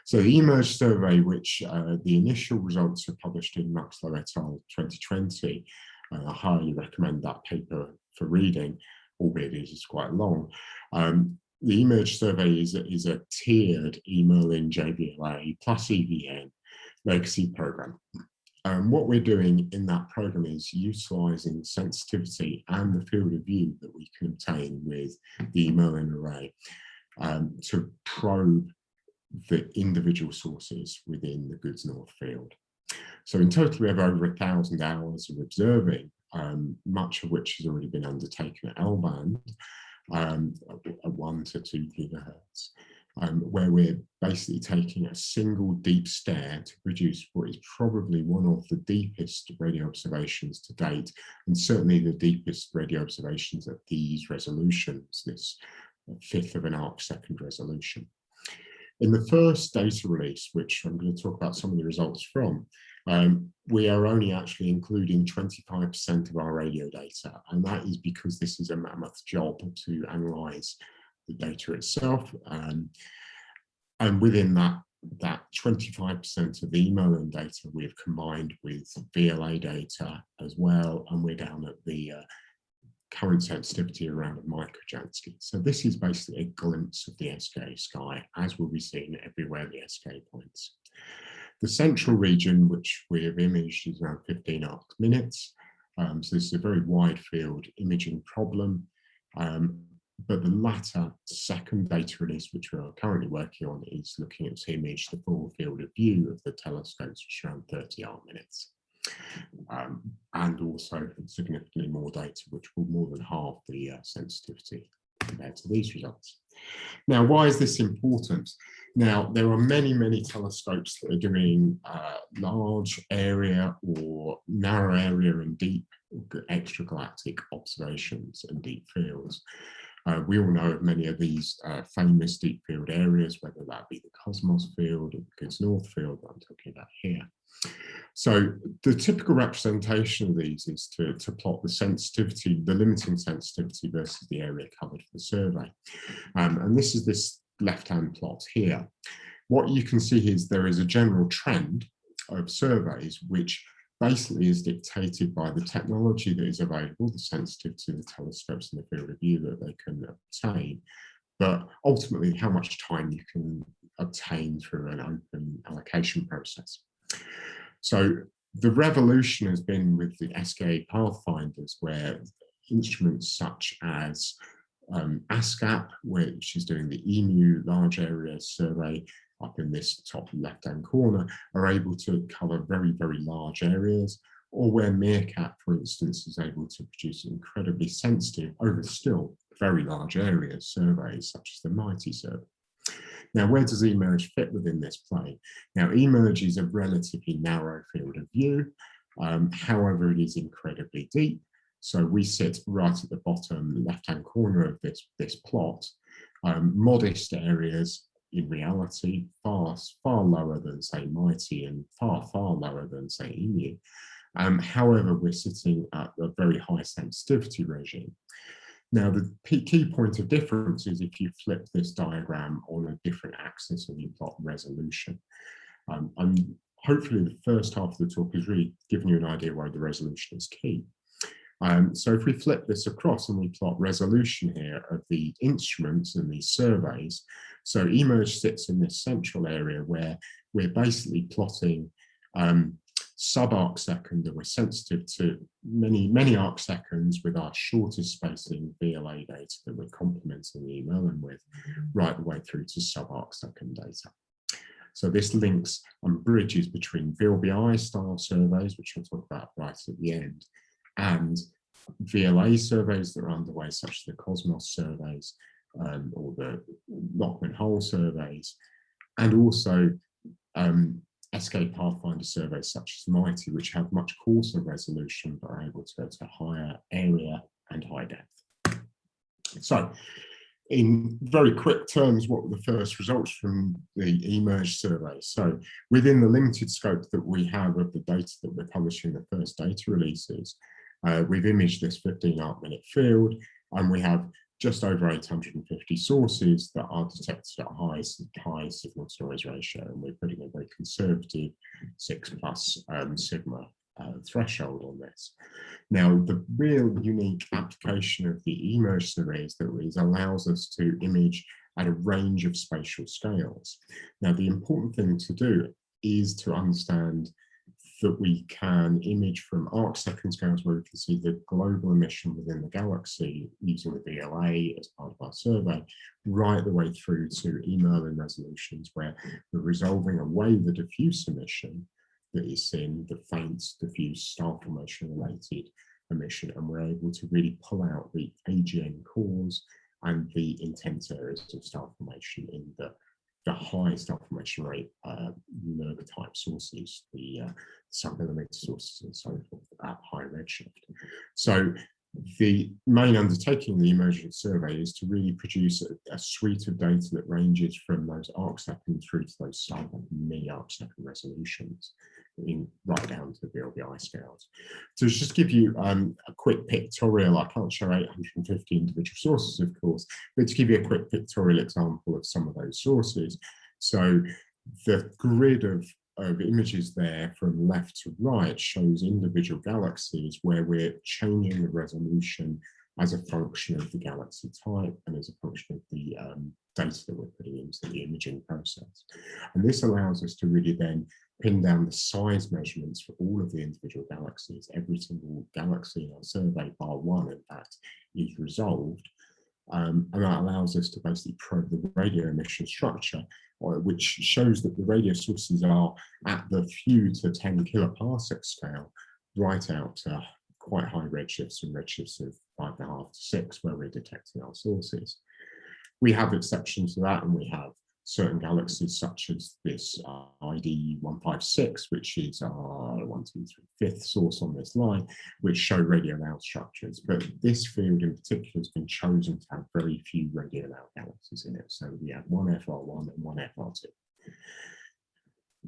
So the eMERGE survey, which uh, the initial results were published in Muxlow et al. 2020, uh, I highly recommend that paper for reading, albeit it is quite long. Um, the eMERGE survey is a, is a tiered eMerlin JVLA plus EVN legacy program. Um, what we're doing in that program is utilizing sensitivity and the field of view that we can obtain with the Merlin array um, to probe the individual sources within the GOODS North field. So in total, we have over a thousand hours of observing, um, much of which has already been undertaken at L-band, um, at one to two gigahertz um, where we're basically taking a single deep stare to produce what is probably one of the deepest radio observations to date, and certainly the deepest radio observations at these resolutions, this fifth of an arc second resolution. In the first data release, which I'm going to talk about some of the results from, um, we are only actually including 25% of our radio data, and that is because this is a mammoth job to analyze the data itself. Um, and within that, that 25% of the e-Merlin data we've combined with VLA data as well, and we're down at the uh, current sensitivity around a microjansky. So this is basically a glimpse of the SK sky, as will be seen everywhere the SK points. The central region, which we have imaged, is around 15 arc minutes. Um, so this is a very wide field imaging problem. Um, but the latter second data release, which we are currently working on, is looking at to image the full field of view of the telescopes, which is around 30 arc minutes. Um, and also significantly more data, which will more than halve the uh, sensitivity compared to these results. Now, why is this important? Now, there are many, many telescopes that are doing uh, large area or narrow area and deep extragalactic observations and deep fields. Uh, we all know of many of these uh, famous deep field areas, whether that be the Cosmos field or the GOODS North field that I'm talking about here. So the typical representation of these is to, to plot the sensitivity, the limiting sensitivity versus the area covered for the survey. Um, and this is this left-hand plot here. What you can see is there is a general trend of surveys which basically is dictated by the technology that is available, the sensitivity of the telescopes and the field of view that they can obtain, but ultimately how much time you can obtain through an open allocation process. So the revolution has been with the SKA pathfinders where instruments such as um, ASKAP, which is doing the EMU large area survey, up in this top left-hand corner are able to cover very, very large areas, or where MeerKAT, for instance, is able to produce incredibly sensitive, over still very large areas surveys, such as the MIGHTEE survey. Now, where does eMERGE fit within this play? Now, eMERGE is a relatively narrow field of view. Um, however, it is incredibly deep. So we sit right at the bottom left-hand corner of this, this plot. Um, modest areas in reality far, far lower than say MIGHTEE and far, far lower than say EMU. Um, however, we're sitting at a very high sensitivity regime. Now, the key point of difference is if you flip this diagram on a different axis and you plot resolution. Um, and hopefully the first half of the talk is really giving you an idea why the resolution is key. Um, so if we flip this across and we plot resolution here of the instruments and these surveys, so eMERGE sits in this central area where we're basically plotting um, sub-arc second and we're sensitive to many, many arc seconds with our shortest spacing VLA data that we're complementing the and with right the way through to sub-arc second data. So this links and bridges between VLBI style surveys, which I'll talk about right at the end, and VLA surveys that are underway, such as the Cosmos surveys um, or the Lockman Hole surveys, and also um, SK Pathfinder surveys such as MIGHTEE, which have much coarser resolution but are able to go to higher area and high depth. So, in very quick terms, what were the first results from the eMERGE survey? So within the limited scope that we have of the data that we're publishing the first data releases, Uh, we've imaged this 15 arc minute field and we have just over 850 sources that are detected at high, high signal to noise ratio and we're putting a very conservative 6 plus um, sigma uh, threshold on this. Now, the real unique application of the eMERGE is that it allows us to image at a range of spatial scales. Now, the important thing to do is to understand that we can image from arc second scales where we can see the global emission within the galaxy using the VLA as part of our survey, right the way through to eMerlin resolutions where we're resolving away the diffuse emission that is seen, the faint, diffuse star formation related emission, and we're able to really pull out the AGN cores and the intense areas of star formation in the the high star formation rate uh, type sources, the uh, submillimeter sources and so forth at high redshift. So the main undertaking of the eMERGE survey is to really produce a, a, suite of data that ranges from those arc second through to those sub mini arc second resolutions in right down to the VLBI scales. So just give you um, a quick pictorial, I can't show 850 individual sources, of course, but to give you a quick pictorial example of some of those sources. So the grid of, of images there from left to right shows individual galaxies where we're changing the resolution as a function of the galaxy type and as a function of the um, data that we're putting into the imaging process. And this allows us to really then pin down the size measurements for all of the individual galaxies. Every single galaxy in our survey, bar one, in fact, is resolved. Um, and that allows us to basically probe the radio emission structure, or, which shows that the radio sources are at the few to 10 kiloparsec scale, right out to quite high redshifts and redshifts of five and a half to six where we're detecting our sources. We have exceptions to that and we have certain galaxies such as this uh, ID 156, which is our one, two, three, fifth source on this line, which show radio loud structures. But this field in particular has been chosen to have very few radio loud galaxies in it. So we have one FR1 and one FR2.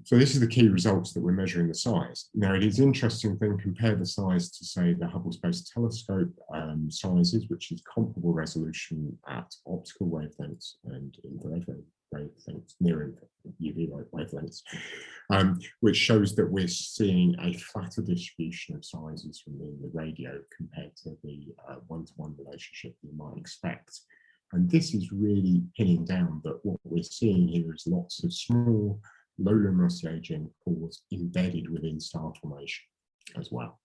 So this is the key results that we're measuring the size. Now it is interesting then compare the size to say the Hubble Space Telescope um, sizes, which is comparable resolution at optical wavelengths and infrared wavelengths, near UV wavelengths, um, which shows that we're seeing a flatter distribution of sizes from the, radio compared to the uh, one-to-one uh, -one relationship you might expect. And this is really pinning down that what we're seeing here is lots of small low luminosity AGN cores embedded within star formation as well.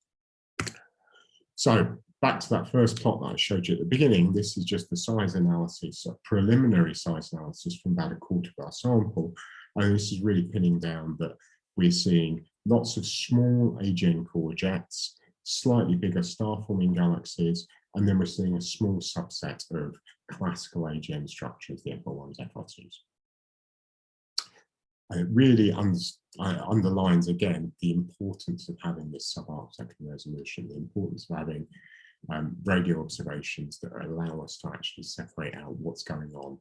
So back to that first plot that I showed you at the beginning, this is just the size analysis, a preliminary size analysis from about a quarter of our sample. And this is really pinning down that we're seeing lots of small AGN core jets, slightly bigger star-forming galaxies, and then we're seeing a small subset of classical AGN structures, the FR1s, FR2s it really uh, underlines again the importance of having this subarc second resolution, the importance of having um, radio observations that allow us to actually separate out what's going on.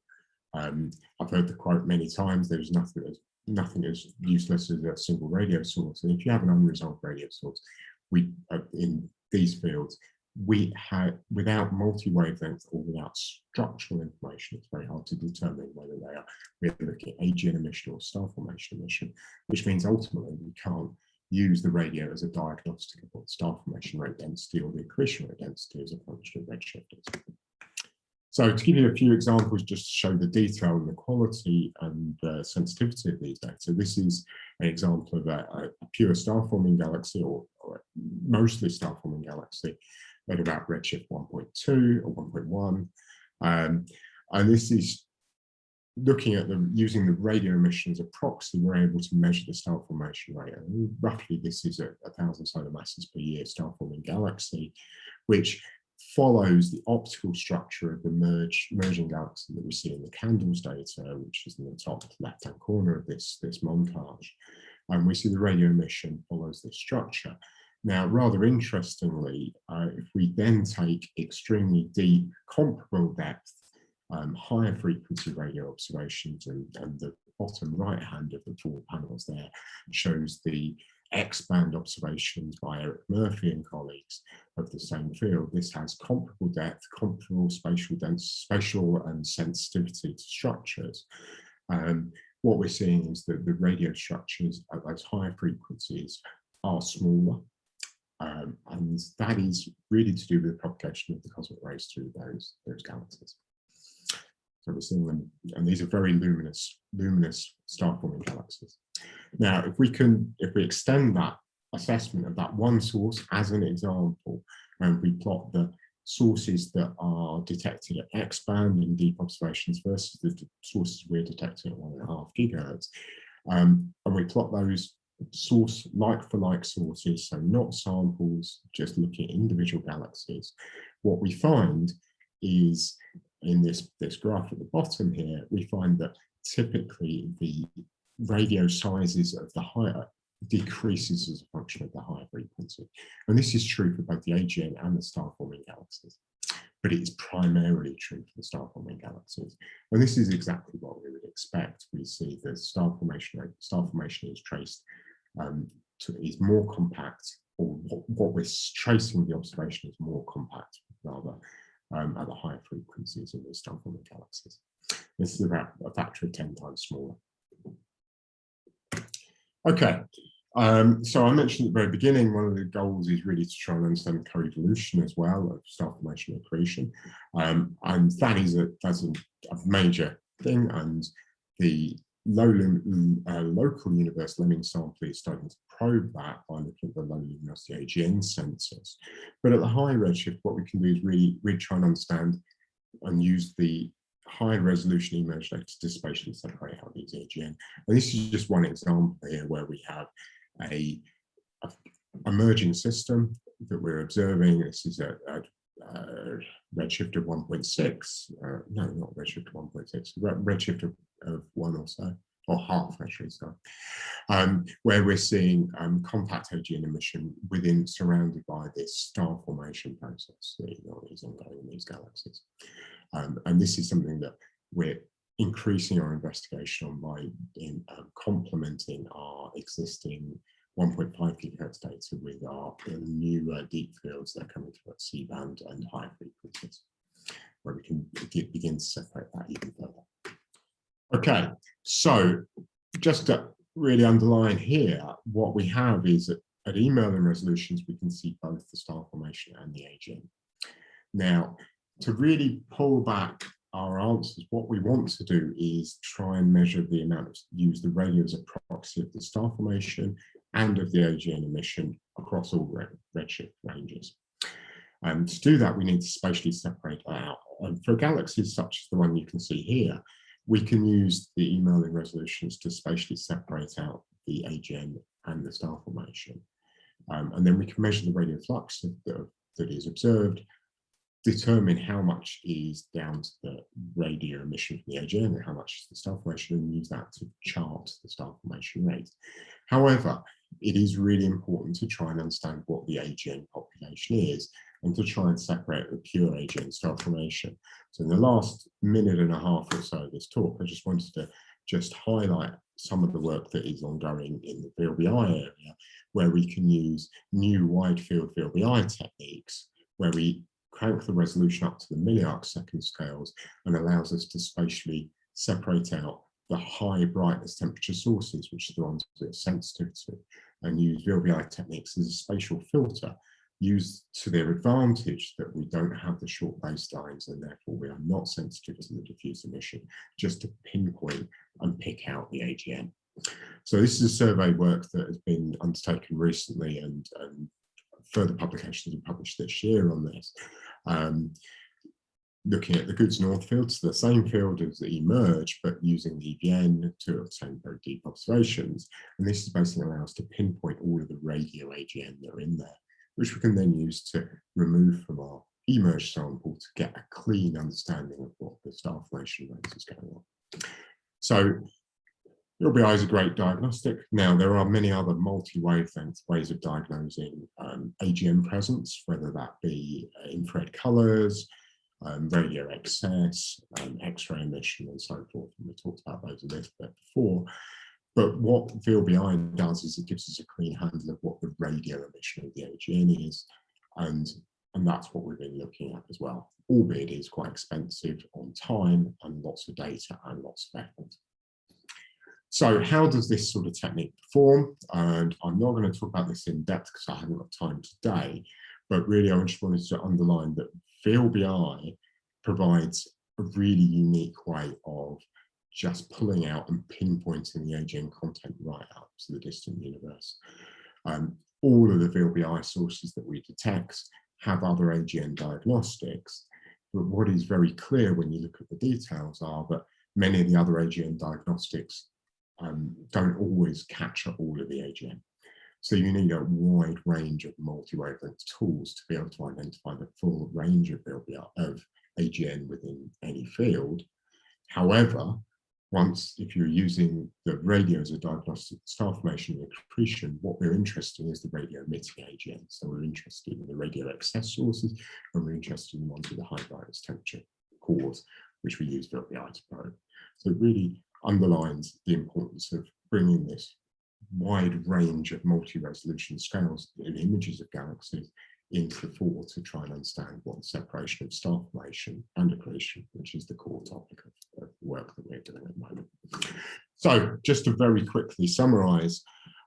Um, I've heard the quote many times, there's nothing as, nothing as useless as a single radio source. And if you have an unresolved radio source, we uh, in these fields, we have, without multi-wavelength or without structural information, it's very hard to determine whether they are, we're looking at AGN emission or star formation emission, which means ultimately we can't use the radio as a diagnostic of what star formation rate density or the accretion rate density as a function of redshift So to give you a few examples, just to show the detail and the quality and the sensitivity of these data, this is an example of a, a pure star-forming galaxy or, or mostly star-forming galaxy at about redshift 1.2 or 1.1. Um, and this is looking at the using the radio emission as a proxy, we're able to measure the star formation rate. And roughly, this is a, a thousand solar masses per year star forming galaxy, which follows the optical structure of the merge, merging galaxy that we see in the CANDELS data, which is in the top left-hand corner of this, this montage. And we see the radio emission follows this structure. Now, rather interestingly, uh, if we then take extremely deep, comparable depth, um, higher frequency radio observations, and, and the bottom right hand of the four panels there shows the X-band observations by Eric Murphy and colleagues of the same field. This has comparable depth, comparable spatial density, spatial and sensitivity to structures. Um, what we're seeing is that the radio structures at those higher frequencies are smaller. Um, and that is really to do with the propagation of the cosmic rays through those, those galaxies. So we're seeing them, and these are very luminous, luminous star-forming galaxies. Now, if we can, if we extend that assessment of that one source as an example, and we plot the sources that are detected at X band in deep observations versus the sources we're detecting at one and a half gigahertz, um, and we plot those source like for like sources, so not samples, just looking at individual galaxies, what we find is in this, this graph at the bottom here, we find that typically the radio sizes of the higher decreases as a function of the higher frequency. And this is true for both the AGN and the star-forming galaxies, but it is primarily true for the star-forming galaxies. And this is exactly what we would expect. We see the star formation star formation is traced um, to, is more compact, or what, what we're tracing the observation is more compact rather um, at the higher frequencies in the star-forming galaxies. This is about a factor of 10 times smaller. Okay, um, so I mentioned at the very beginning, one of the goals is really to try and understand co-evolution as well of star formation and accretion. Um, and that is a, that's a, a major thing. And the low uh, local universe Lemming sample is starting to probe that by looking at the low luminosity AGN sensors. But at the high redshift, what we can do is really, really try and understand and use the high resolution image data to spatially separate out these AGN. And this is just one example here where we have a, a emerging system that we're observing. This is a, a, a redshift of 1.6, uh, no, not redshift of 1.6, redshift of, of one or so, or half actually, so, um, where we're seeing um, compact AGN emission within, surrounded by this star formation process that is ongoing in these galaxies. Um, and this is something that we're increasing our investigation on by in, um, complementing our existing 1.5 gigahertz data with our new uh, deep fields that are coming through at C-band and higher frequencies, where we can begin to separate that even further. Okay, so just to really underline here, what we have is that at e-Merlin resolutions, we can see both the star formation and the AGN. Now, to really pull back our answers, what we want to do is try and measure the amount of, use the radio as a proxy of the star formation and of the AGN emission across all red, redshift ranges. And to do that, we need to spatially separate out. And for galaxies such as the one you can see here, we can use the e-Merlin resolutions to spatially separate out the AGN and the star formation. Um, and then we can measure the radio flux that, that is observed determine how much is down to the radio emission from the AGN and how much is the star formation and use that to chart the star formation rate. However, it is really important to try and understand what the AGN population is and to try and separate the pure AGN star formation. So in the last minute and a half or so of this talk, I just wanted to just highlight some of the work that is ongoing in the VLBI area, where we can use new wide field VLBI techniques, where we crank the resolution up to the milliarc second scales and allows us to spatially separate out the high brightness temperature sources, which are the ones that are sensitive to, and use VLBI techniques as a spatial filter, used to their advantage that we don't have the short baselines and therefore we are not sensitive to the diffuse emission, just to pinpoint and pick out the AGN. So this is a survey work that has been undertaken recently and, and further publications are published this year on this. Um, looking at the GOODS North fields, the same field as the eMERGE, but using the EVN to obtain very deep observations. And this is basically allow us to pinpoint all of the radio AGN that are in there, which we can then use to remove from our eMERGE sample to get a clean understanding of what the star formation rate is going on. So LBI is a great diagnostic. Now, there are many other multi-wavelength ways of diagnosing um, AGN presence, whether that be uh, infrared colors, um, radio excess, um, X-ray emission, and so forth. And we talked about those a little bit before. but what VLBI does is it gives us a clean handle of what the radio emission of the AGN is, and, and that's what we've been looking at as well, albeit it is quite expensive on time and lots of data and lots of effort. So how does this sort of technique perform? And I'm not going to talk about this in depth because I haven't got time today, but really I just wanted to underline that VLBI provides a really unique way of just pulling out and pinpointing the AGN content right up to the distant universe. Um, all of the VLBI sources that we detect have other AGN diagnostics, but what is very clear when you look at the details are that many of the other AGN diagnostics um, don't always capture all of the AGN. So you need a wide range of multi-wavelength tools to be able to identify the full range of, of AGN within any field. However, once if you're using the radio as a diagnostic star formation and accretion, what we're interested in is the radio emitting AGN. So we're interested in the radio excess sources and we're interested in the ones with a high brightness temperature cores, which we use VLBI to probe. So it really underlines the importance of bringing this wide range of multi-resolution scales in images of galaxies into the fore to try and understand what separation of star formation and accretion, which is the core topic of, of work that we're doing at the moment. So just to very quickly summarize,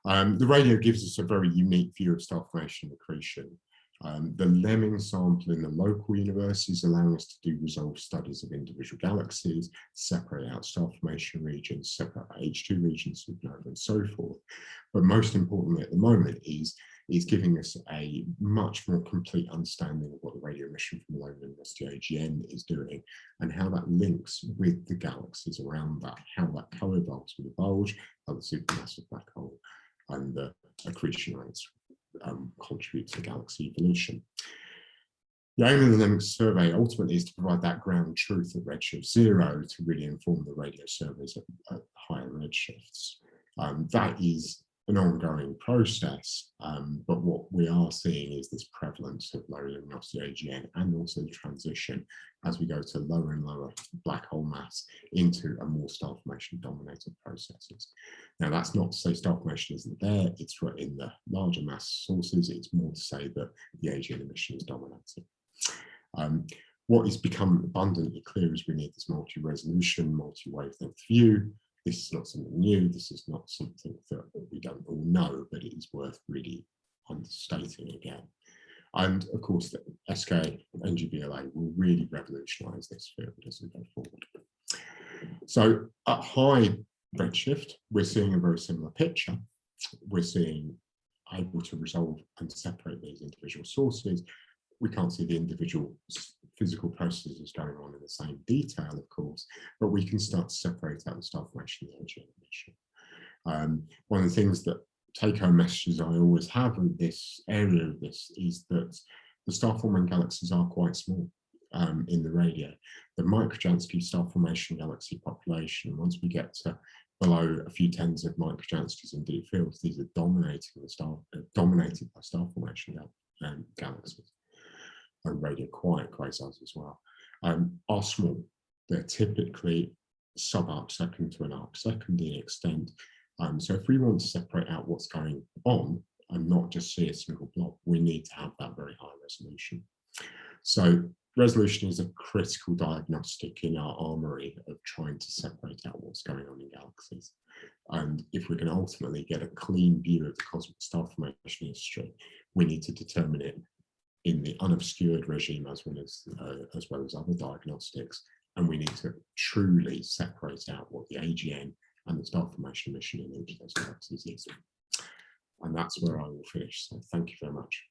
um, the radio gives us a very unique view of star formation and accretion um, the Lemming sample in the local universe is allowing us to do resolved studies of individual galaxies, separate out star formation regions, separate H2 regions, and so forth. But most importantly at the moment is, is giving us a much more complete understanding of what the radio emission from the Local University AGN is doing and how that links with the galaxies around that, how that co-evolves with the bulge, how the supermassive black hole and the accretion rates um, contribute to galaxy evolution. The aim of the Lemming survey ultimately is to provide that ground truth at redshift zero to really inform the radio surveys at, at higher redshifts. Um, that is an ongoing process, um, but what we are seeing is this prevalence of low luminosity AGN and also the transition as we go to lower and lower black hole mass into a more star formation dominated processes. Now that's not to say star formation isn't there, it's in the larger mass sources, it's more to say that the AGN emission is dominating. Um, what has become abundantly clear is we need this multi-resolution, multi-wavelength view, this is not something new, this is not something that we don't all know, but it is worth really understating again. And of course, the SK NGVLA will really revolutionize this field as we go forward. So at high redshift, we're seeing a very similar picture. We're seeing able to resolve and separate these individual sources. We can't see the individual physical processes going on in the same detail, of course, but we can start to separate out the star formation the emission. Um, one of the things that take-home messages I always have in this area of this is that the star forming galaxies are quite small um, in the radio. The Microjansky star formation galaxy population, once we get to below a few tens of microjanskys in deep fields, these are dominating the star, uh, dominated by star formation gal um, galaxies and radio quiet quasars as well, um, are small. They're typically sub-arc second to an arc second in extent. Um, so if we want to separate out what's going on and not just see a single blob, we need to have that very high resolution. So resolution is a critical diagnostic in our armory of trying to separate out what's going on in galaxies. And if we can ultimately get a clean view of the cosmic star formation history, we need to determine it in the unobscured regime as well as, uh, as well as other diagnostics. And we need to truly separate out what the AGN and the star formation emission in each of those galaxies is. And that's where I will finish. So thank you very much.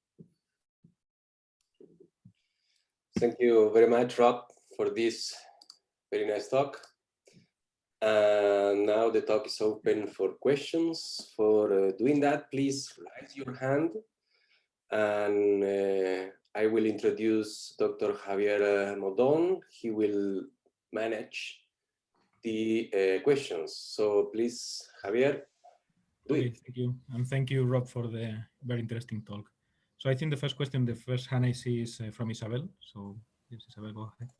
Thank you very much, Rob, for this very nice talk. And now the talk is open for questions. For uh, doing that, please raise your hand and uh, I will introduce Dr. Javier Moldón. He will manage the uh, questions. So please, Javier, do okay, it. Thank you. And thank you, Rob, for the very interesting talk. So I think the first question, the first hand I see is uh, from Isabel. So yes, Isabel, go ahead.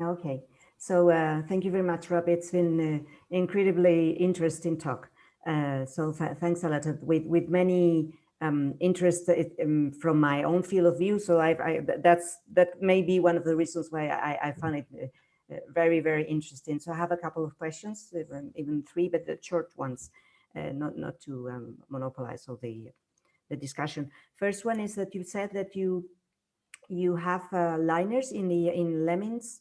Okay, So uh, thank you very much, Rob. It's been uh, incredibly interesting talk. Uh, so th thanks a lot with, with many um, interest um, from my own field of view. So I, I, that's that may be one of the reasons why I, I find it uh, very, very interesting. So I have a couple of questions, even, even three, but the short ones, uh, not, not to um, monopolize all the, the discussion. First one is that you said that you you have uh, liners in the in Lemmings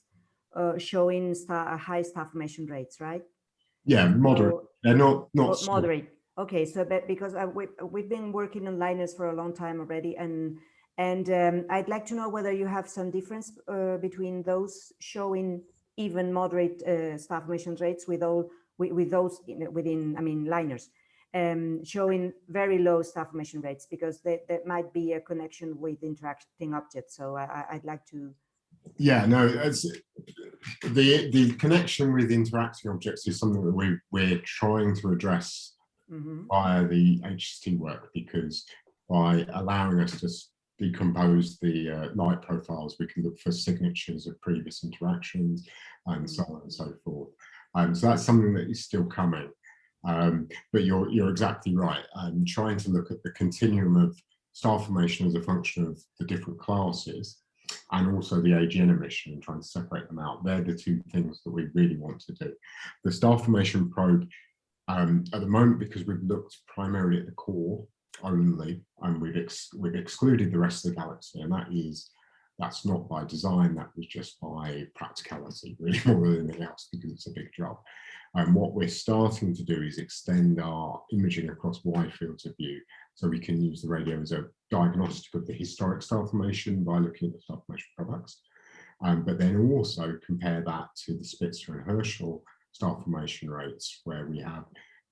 uh, showing star, high staff formation rates, right? Yeah, moderate. So, not not moderate. Okay, so because uh, we, we've been working on liners for a long time already, and and um, I'd like to know whether you have some difference uh, between those showing even moderate uh, staff formation rates with all with, with those in, within, I mean, liners, um, showing very low staff emission rates because there, there might be a connection with interacting objects. So I, I'd like to yeah, no, it's, the the connection with interacting objects is something that we we're trying to address mm -hmm. via the HST work because by allowing us to decompose the uh, light profiles, we can look for signatures of previous interactions and so on and so forth. Um, so that's something that is still coming. Um, but you're you're exactly right. I'm trying to look at the continuum of star formation as a function of the different classes and also the AGN emission and trying to separate them out. They're the two things that we really want to do. The star formation probe, um, at the moment, because we've looked primarily at the core only, and we've, ex we've excluded the rest of the galaxy, and that is that's not by design, that was just by practicality, really more than anything else, because it's a big job. And what we're starting to do is extend our imaging across wide fields of view so we can use the radio as a diagnostic of the historic star formation by looking at the star formation products. Um, but then also compare that to the Spitzer and Herschel star formation rates where we have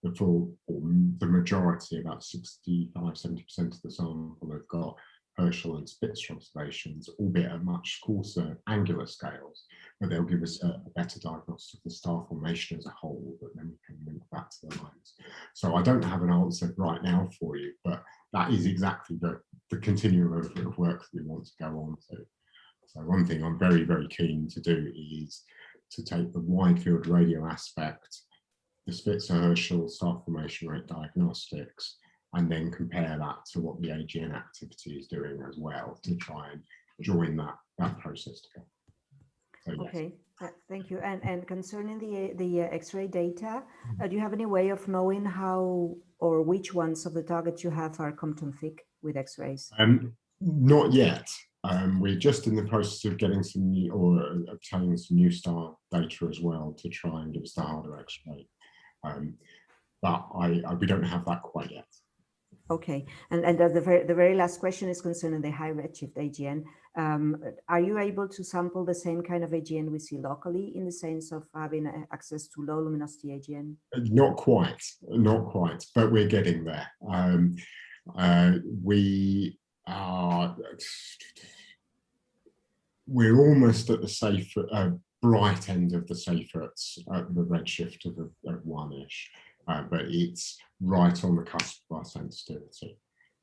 the full, the majority, about 65, 70% of the sample have got Herschel and Spitzer observations, albeit at much coarser angular scales, but they'll give us a, a, better diagnosis of the star formation as a whole that then we can link back to the lines. So I don't have an answer right now for you, but that is exactly the, the continuum of, of work that we want to go on to. So one thing I'm very, very keen to do is to take the wide field radio aspect, the Spitzer Herschel star formation rate diagnostics, and then compare that to what the AGN activity is doing as well to try and join that, that process together. So, yes. Okay, uh, thank you. And, and concerning the, the uh, X-ray data, uh, do you have any way of knowing how or which ones of the targets you have are Compton thick with X-rays? Um, not yet. Um, we're just in the process of getting some new or uh, obtaining some new star data as well to try and give us the harder X-ray. Um, but I, I, we don't have that quite yet. Okay, and, and the, very, the very last question is concerning the high redshift AGN. Um, are you able to sample the same kind of AGN we see locally in the sense of having uh, access to low luminosity AGN? Not quite, not quite, but we're getting there. Um, uh, we are, we're almost at the safe, uh, bright end of the Seyferts at the redshift of, of one-ish uh, but it's right on the cusp of our sensitivity.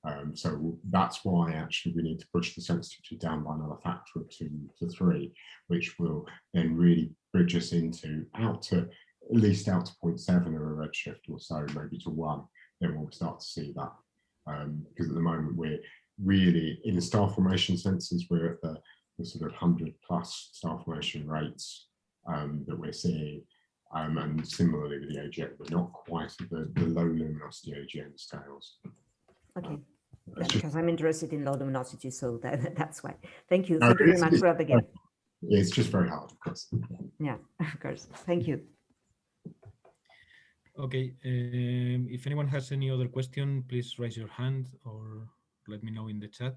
Um, so that's why actually we need to push the sensitivity down by another factor of two to three, which will then really bridge us into out to at least out to 0.7 or a redshift or so, maybe to one, then we'll start to see that. Um, because at the moment we're really in star formation senses, we're at the, the sort of 100 plus star formation rates um, that we're seeing um, and similarly with the AGN, but not quite at the, the low luminosity AGN scales. Okay. because I'm interested in low luminosity, so that, that's why. Thank you. Thank you very much, Rob, again. It's just very hard, of course. Yeah, of course. Thank you. Okay. Um, if anyone has any other question, please raise your hand or let me know in the chat.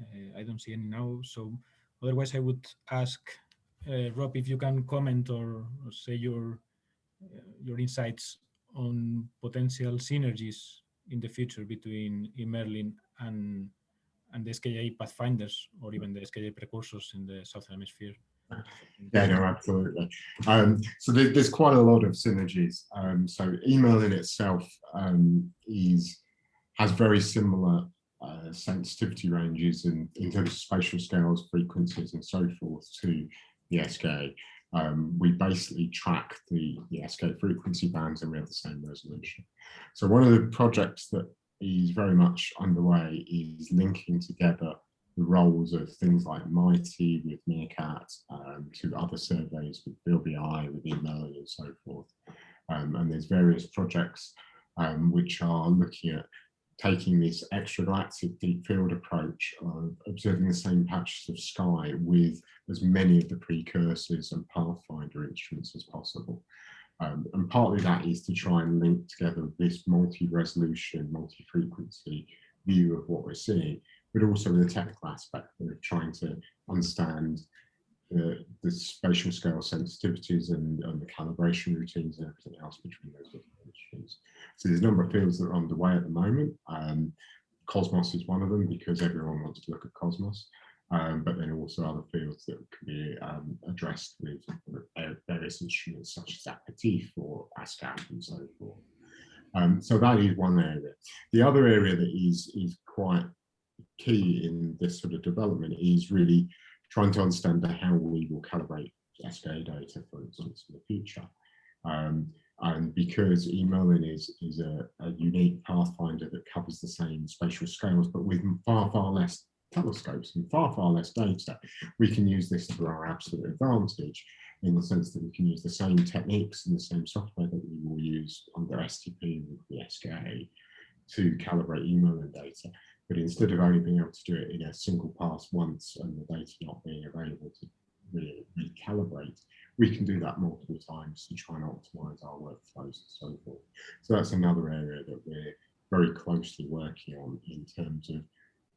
Uh, I don't see any now. So otherwise, I would ask uh, Rob, if you can comment or, or say your uh, your insights on potential synergies in the future between eMerlin and and the SKA pathfinders or even the SKA precursors in the southern hemisphere. Yeah, no, absolutely. Um, so there, there's quite a lot of synergies. Um, so eMerlin itself um, is has very similar uh, sensitivity ranges in, in terms of spatial scales, frequencies, and so forth to the SKA, um, we basically track the, the SKA frequency bands and we have the same resolution. So one of the projects that is very much underway is linking together the roles of things like MIGHTEE with Meerkat um, to other surveys with VLBI, with eMerlin and so forth. Um, and there's various projects um, which are looking at taking this extragalactic deep field approach of observing the same patches of sky with as many of the precursors and pathfinder instruments as possible. Um, and partly that is to try and link together this multi-resolution, multi-frequency view of what we're seeing, but also a technical aspect of trying to understand the, the spatial scale sensitivities and, and, the calibration routines and everything else between those different instruments. So there's a number of fields that are underway at the moment. Um, Cosmos is one of them because everyone wants to look at Cosmos, um, but then also other fields that can be um, addressed with various instruments such as APERTIF or ASKAP and so forth. Um, so that is one area. The other area that is, is quite key in this sort of development is really trying to understand how we will calibrate SKA data, for instance, in the future. Um, and because eMerlin is, is a, a, unique pathfinder that covers the same spatial scales, but with far, far less telescopes and far, far less data, we can use this to our absolute advantage in the sense that we can use the same techniques and the same software that we will use under SDP with the SKA to calibrate eMerlin data. But instead of only being able to do it in a single pass once and the data not being available to re recalibrate, we can do that multiple times to try and optimize our workflows and so forth. So that's another area that we're very closely working on in terms of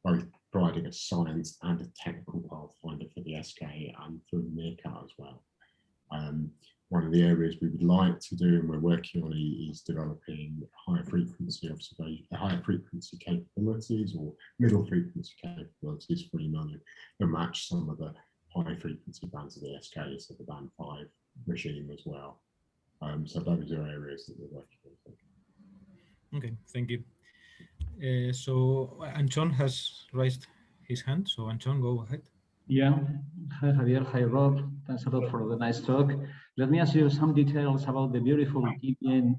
both providing a science and a technical pathfinder for the SKA and for Meerkat as well. Um, one of the areas we would like to do and we're working on is developing higher frequency observation, higher frequency capabilities or middle frequency capabilities for eMerlin that match some of the high frequency bands of the SKA, so the band 5 regime as well. Um, so those are areas that we're working on. Okay, thank you. Uh, so Anton has raised his hand, so Anton, go ahead. Yeah, hi Javier, hi Rob, thanks a lot for the nice talk. Let me ask you some details about the beautiful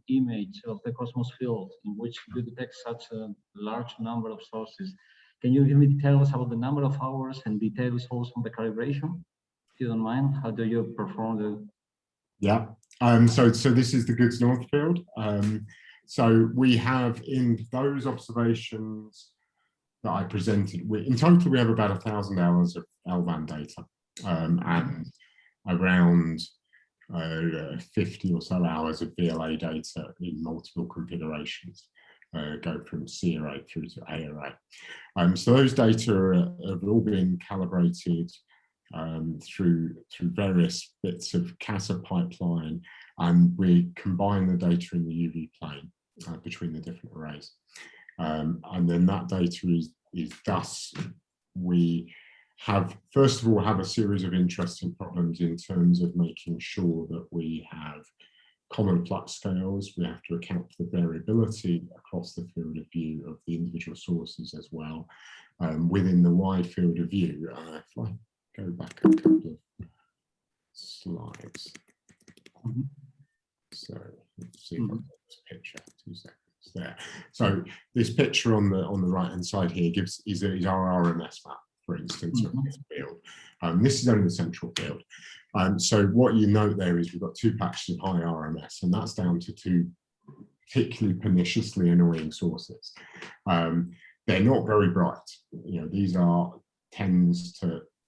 image of the Cosmos field in which you detect such a large number of sources. Can you give me details about the number of hours and details also on the calibration? If you don't mind, how do you perform the? Yeah, um, so, so this is the Goods North field. Um, so we have in those observations that I presented, we, in total we have about a thousand hours of LVAN data um, and around uh, 50 or so hours of VLA data in multiple configurations uh, go from CRA through to ARA. Um, so those data are, have all been calibrated um, through through various bits of CASA pipeline, and we combine the data in the UV plane uh, between the different arrays. Um, and then that data is is thus we have first of all have a series of interesting problems in terms of making sure that we have common flux scales, we have to account for the variability across the field of view of the individual sources as well. Um, within the wide field of view, uh, if I go back a couple of slides. So let's see mm this picture, two seconds there. So this picture on the on the right hand side here gives is, is our RMS map, for instance, mm -hmm. of this field. Um, this is only the central field. Um, so what you note there is we've got two patches of high RMS, and that's down to two particularly perniciously annoying sources. Um, they're not very bright. You know, these are tens to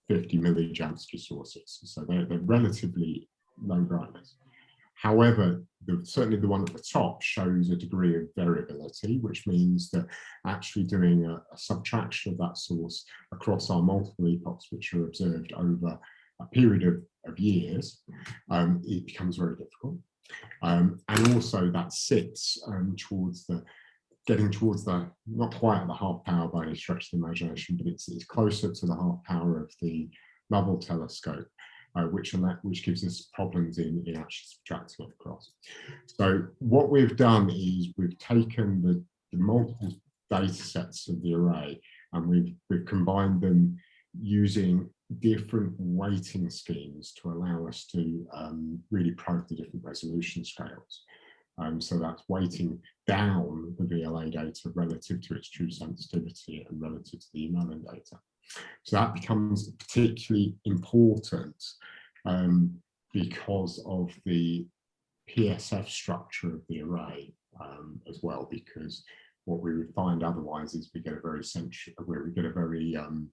50 millijansky sources, so they're, they're relatively low brightness. However, the, certainly the one at the top shows a degree of variability, which means that actually doing a, a subtraction of that source across our multiple epochs, which are observed over a period of, of years, um, it becomes very difficult. Um, and also that sits um, towards the, getting towards the, not quite the half power by any stretch of the imagination, but it's, it's closer to the half power of the Lovell telescope, uh, which, which gives us problems in, in actually subtracting it across. So what we've done is we've taken the, the multiple data sets of the array and we've, we've combined them using different weighting schemes to allow us to um, really probe the different resolution scales. Um, so that's weighting down the VLA data relative to its true sensitivity and relative to the eMerlin data. So that becomes particularly important um, because of the PSF structure of the array um, as well, because what we would find otherwise is we get a very central, where we get a very um,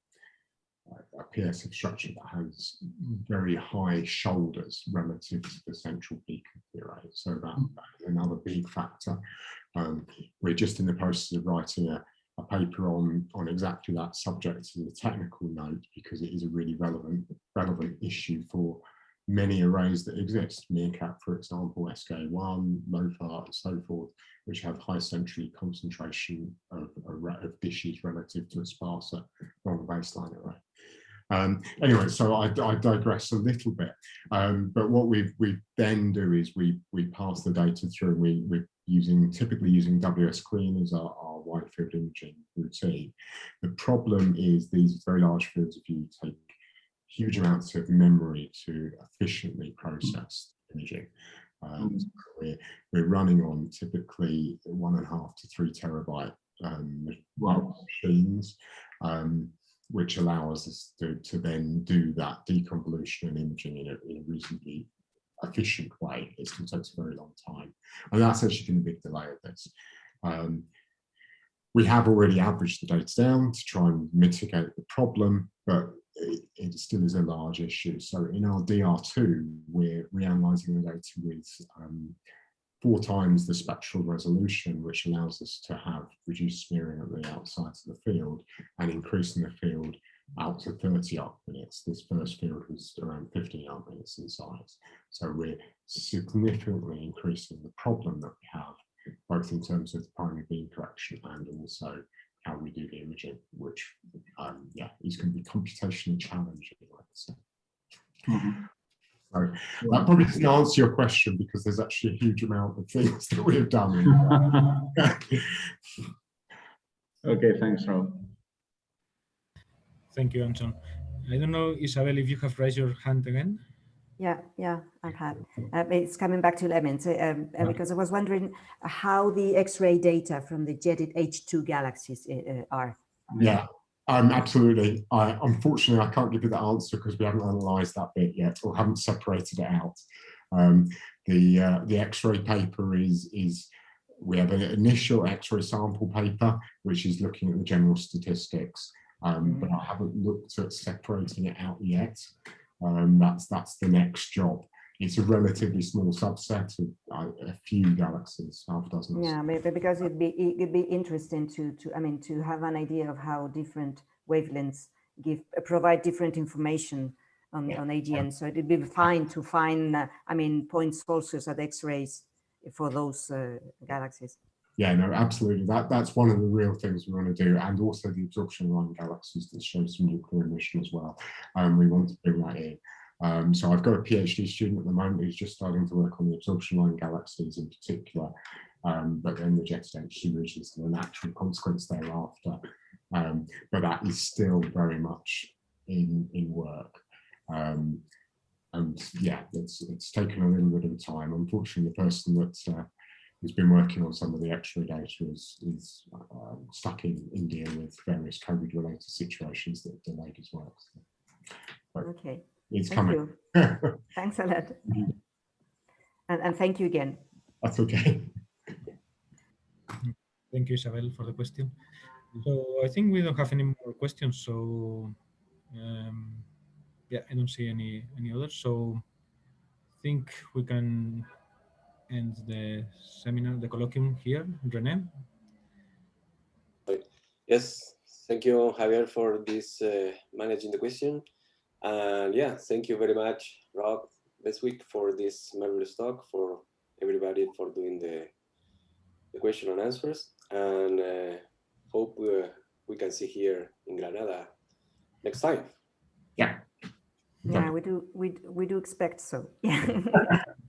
a PSF structure that has very high shoulders relative to the central peak of the array. So that, that is another big factor. Um, we're just in the process of writing a, a paper on, on exactly that subject in the technical note because it is a really relevant, relevant issue for many arrays that exist, Meerkat, for example, SK1, LOFAR, and so forth, which have high centrally concentration of, of dishes relative to a sparser long baseline array. Um, anyway, so I, I, digress a little bit, um, but what we we then do is we we pass the data through. We we're using typically using WSClean as our, our wide field imaging routine. The problem is these very large fields of view take huge amounts of memory to efficiently process imaging. Um, mm. we're, we're running on typically one and a half to three terabyte um, wow. machines, um, which allows us to, to then do that deconvolution and imaging in a, in a reasonably efficient way. It's going to take a very long time. And that's actually been a big delay of this. Um, we have already averaged the data down to try and mitigate the problem, but it, it, still is a large issue. So in our DR2, we're reanalyzing the data with um, four times the spectral resolution, which allows us to have reduced smearing at the outsides of the field and increasing the field out to 30 arc minutes. This first field was around 15 arc minutes in size. So we're significantly increasing the problem that we have, both in terms of the primary beam correction and also how we do the imaging, which um, yeah, is going to be computationally challenging, let's say. Mm -hmm. So that probably doesn't answer your question because there's actually a huge amount of things that we have done. okay, thanks, Rob. Thank you, Anton. I don't know, Isabel, if you have raised your hand again. Yeah, yeah, I have. Uh, it's coming back to Lemmings um, uh, because I was wondering how the X-ray data from the jetted H2 galaxies uh, uh, are. Yeah, um, absolutely. I, unfortunately, I can't give you the answer because we haven't analysed that bit yet or haven't separated it out. Um, the uh, the X-ray paper is is we have an initial X-ray sample paper which is looking at the general statistics, um, but I haven't looked at separating it out yet. Um, that's that's the next job. It's a relatively small subset of uh, a few galaxies, half dozen. Yeah, maybe because it'd be it'd be interesting to to I mean to have an idea of how different wavelengths give provide different information on yeah. on AGN. So it'd be fine to find uh, I mean point sources at X-rays for those uh, galaxies yeah, no, absolutely. That that's one of the real things we want to do, and also the absorption line galaxies that show some nuclear emission as well. Um, we want to bring that in. Um, so I've got a PhD student at the moment who's just starting to work on the absorption line galaxies in particular, um, but then the jetted H2 regions are the natural consequence thereafter. Um, but that is still very much in in work. Um, and yeah, it's it's taken a little bit of time. Unfortunately, the person that uh, who's been working on some of the X-ray data is, is um, stuck in India with various COVID related situations that delayed his work. So, okay. It's thank coming. Thanks a lot. and, and thank you again. That's okay. Thank you, Isabel, for the question. So I think we don't have any more questions. So um, yeah, I don't see any any others. So I think we can end the seminar, the colloquium here. René? Yes, thank you, Javier, for this uh, managing the question. And yeah, thank you very much, Rob, this week for this marvelous talk, for everybody for doing the, the question and answers. And uh, hope we, we can see here in Granada next time. Yeah. Yeah, we do. We we do expect so. Yeah.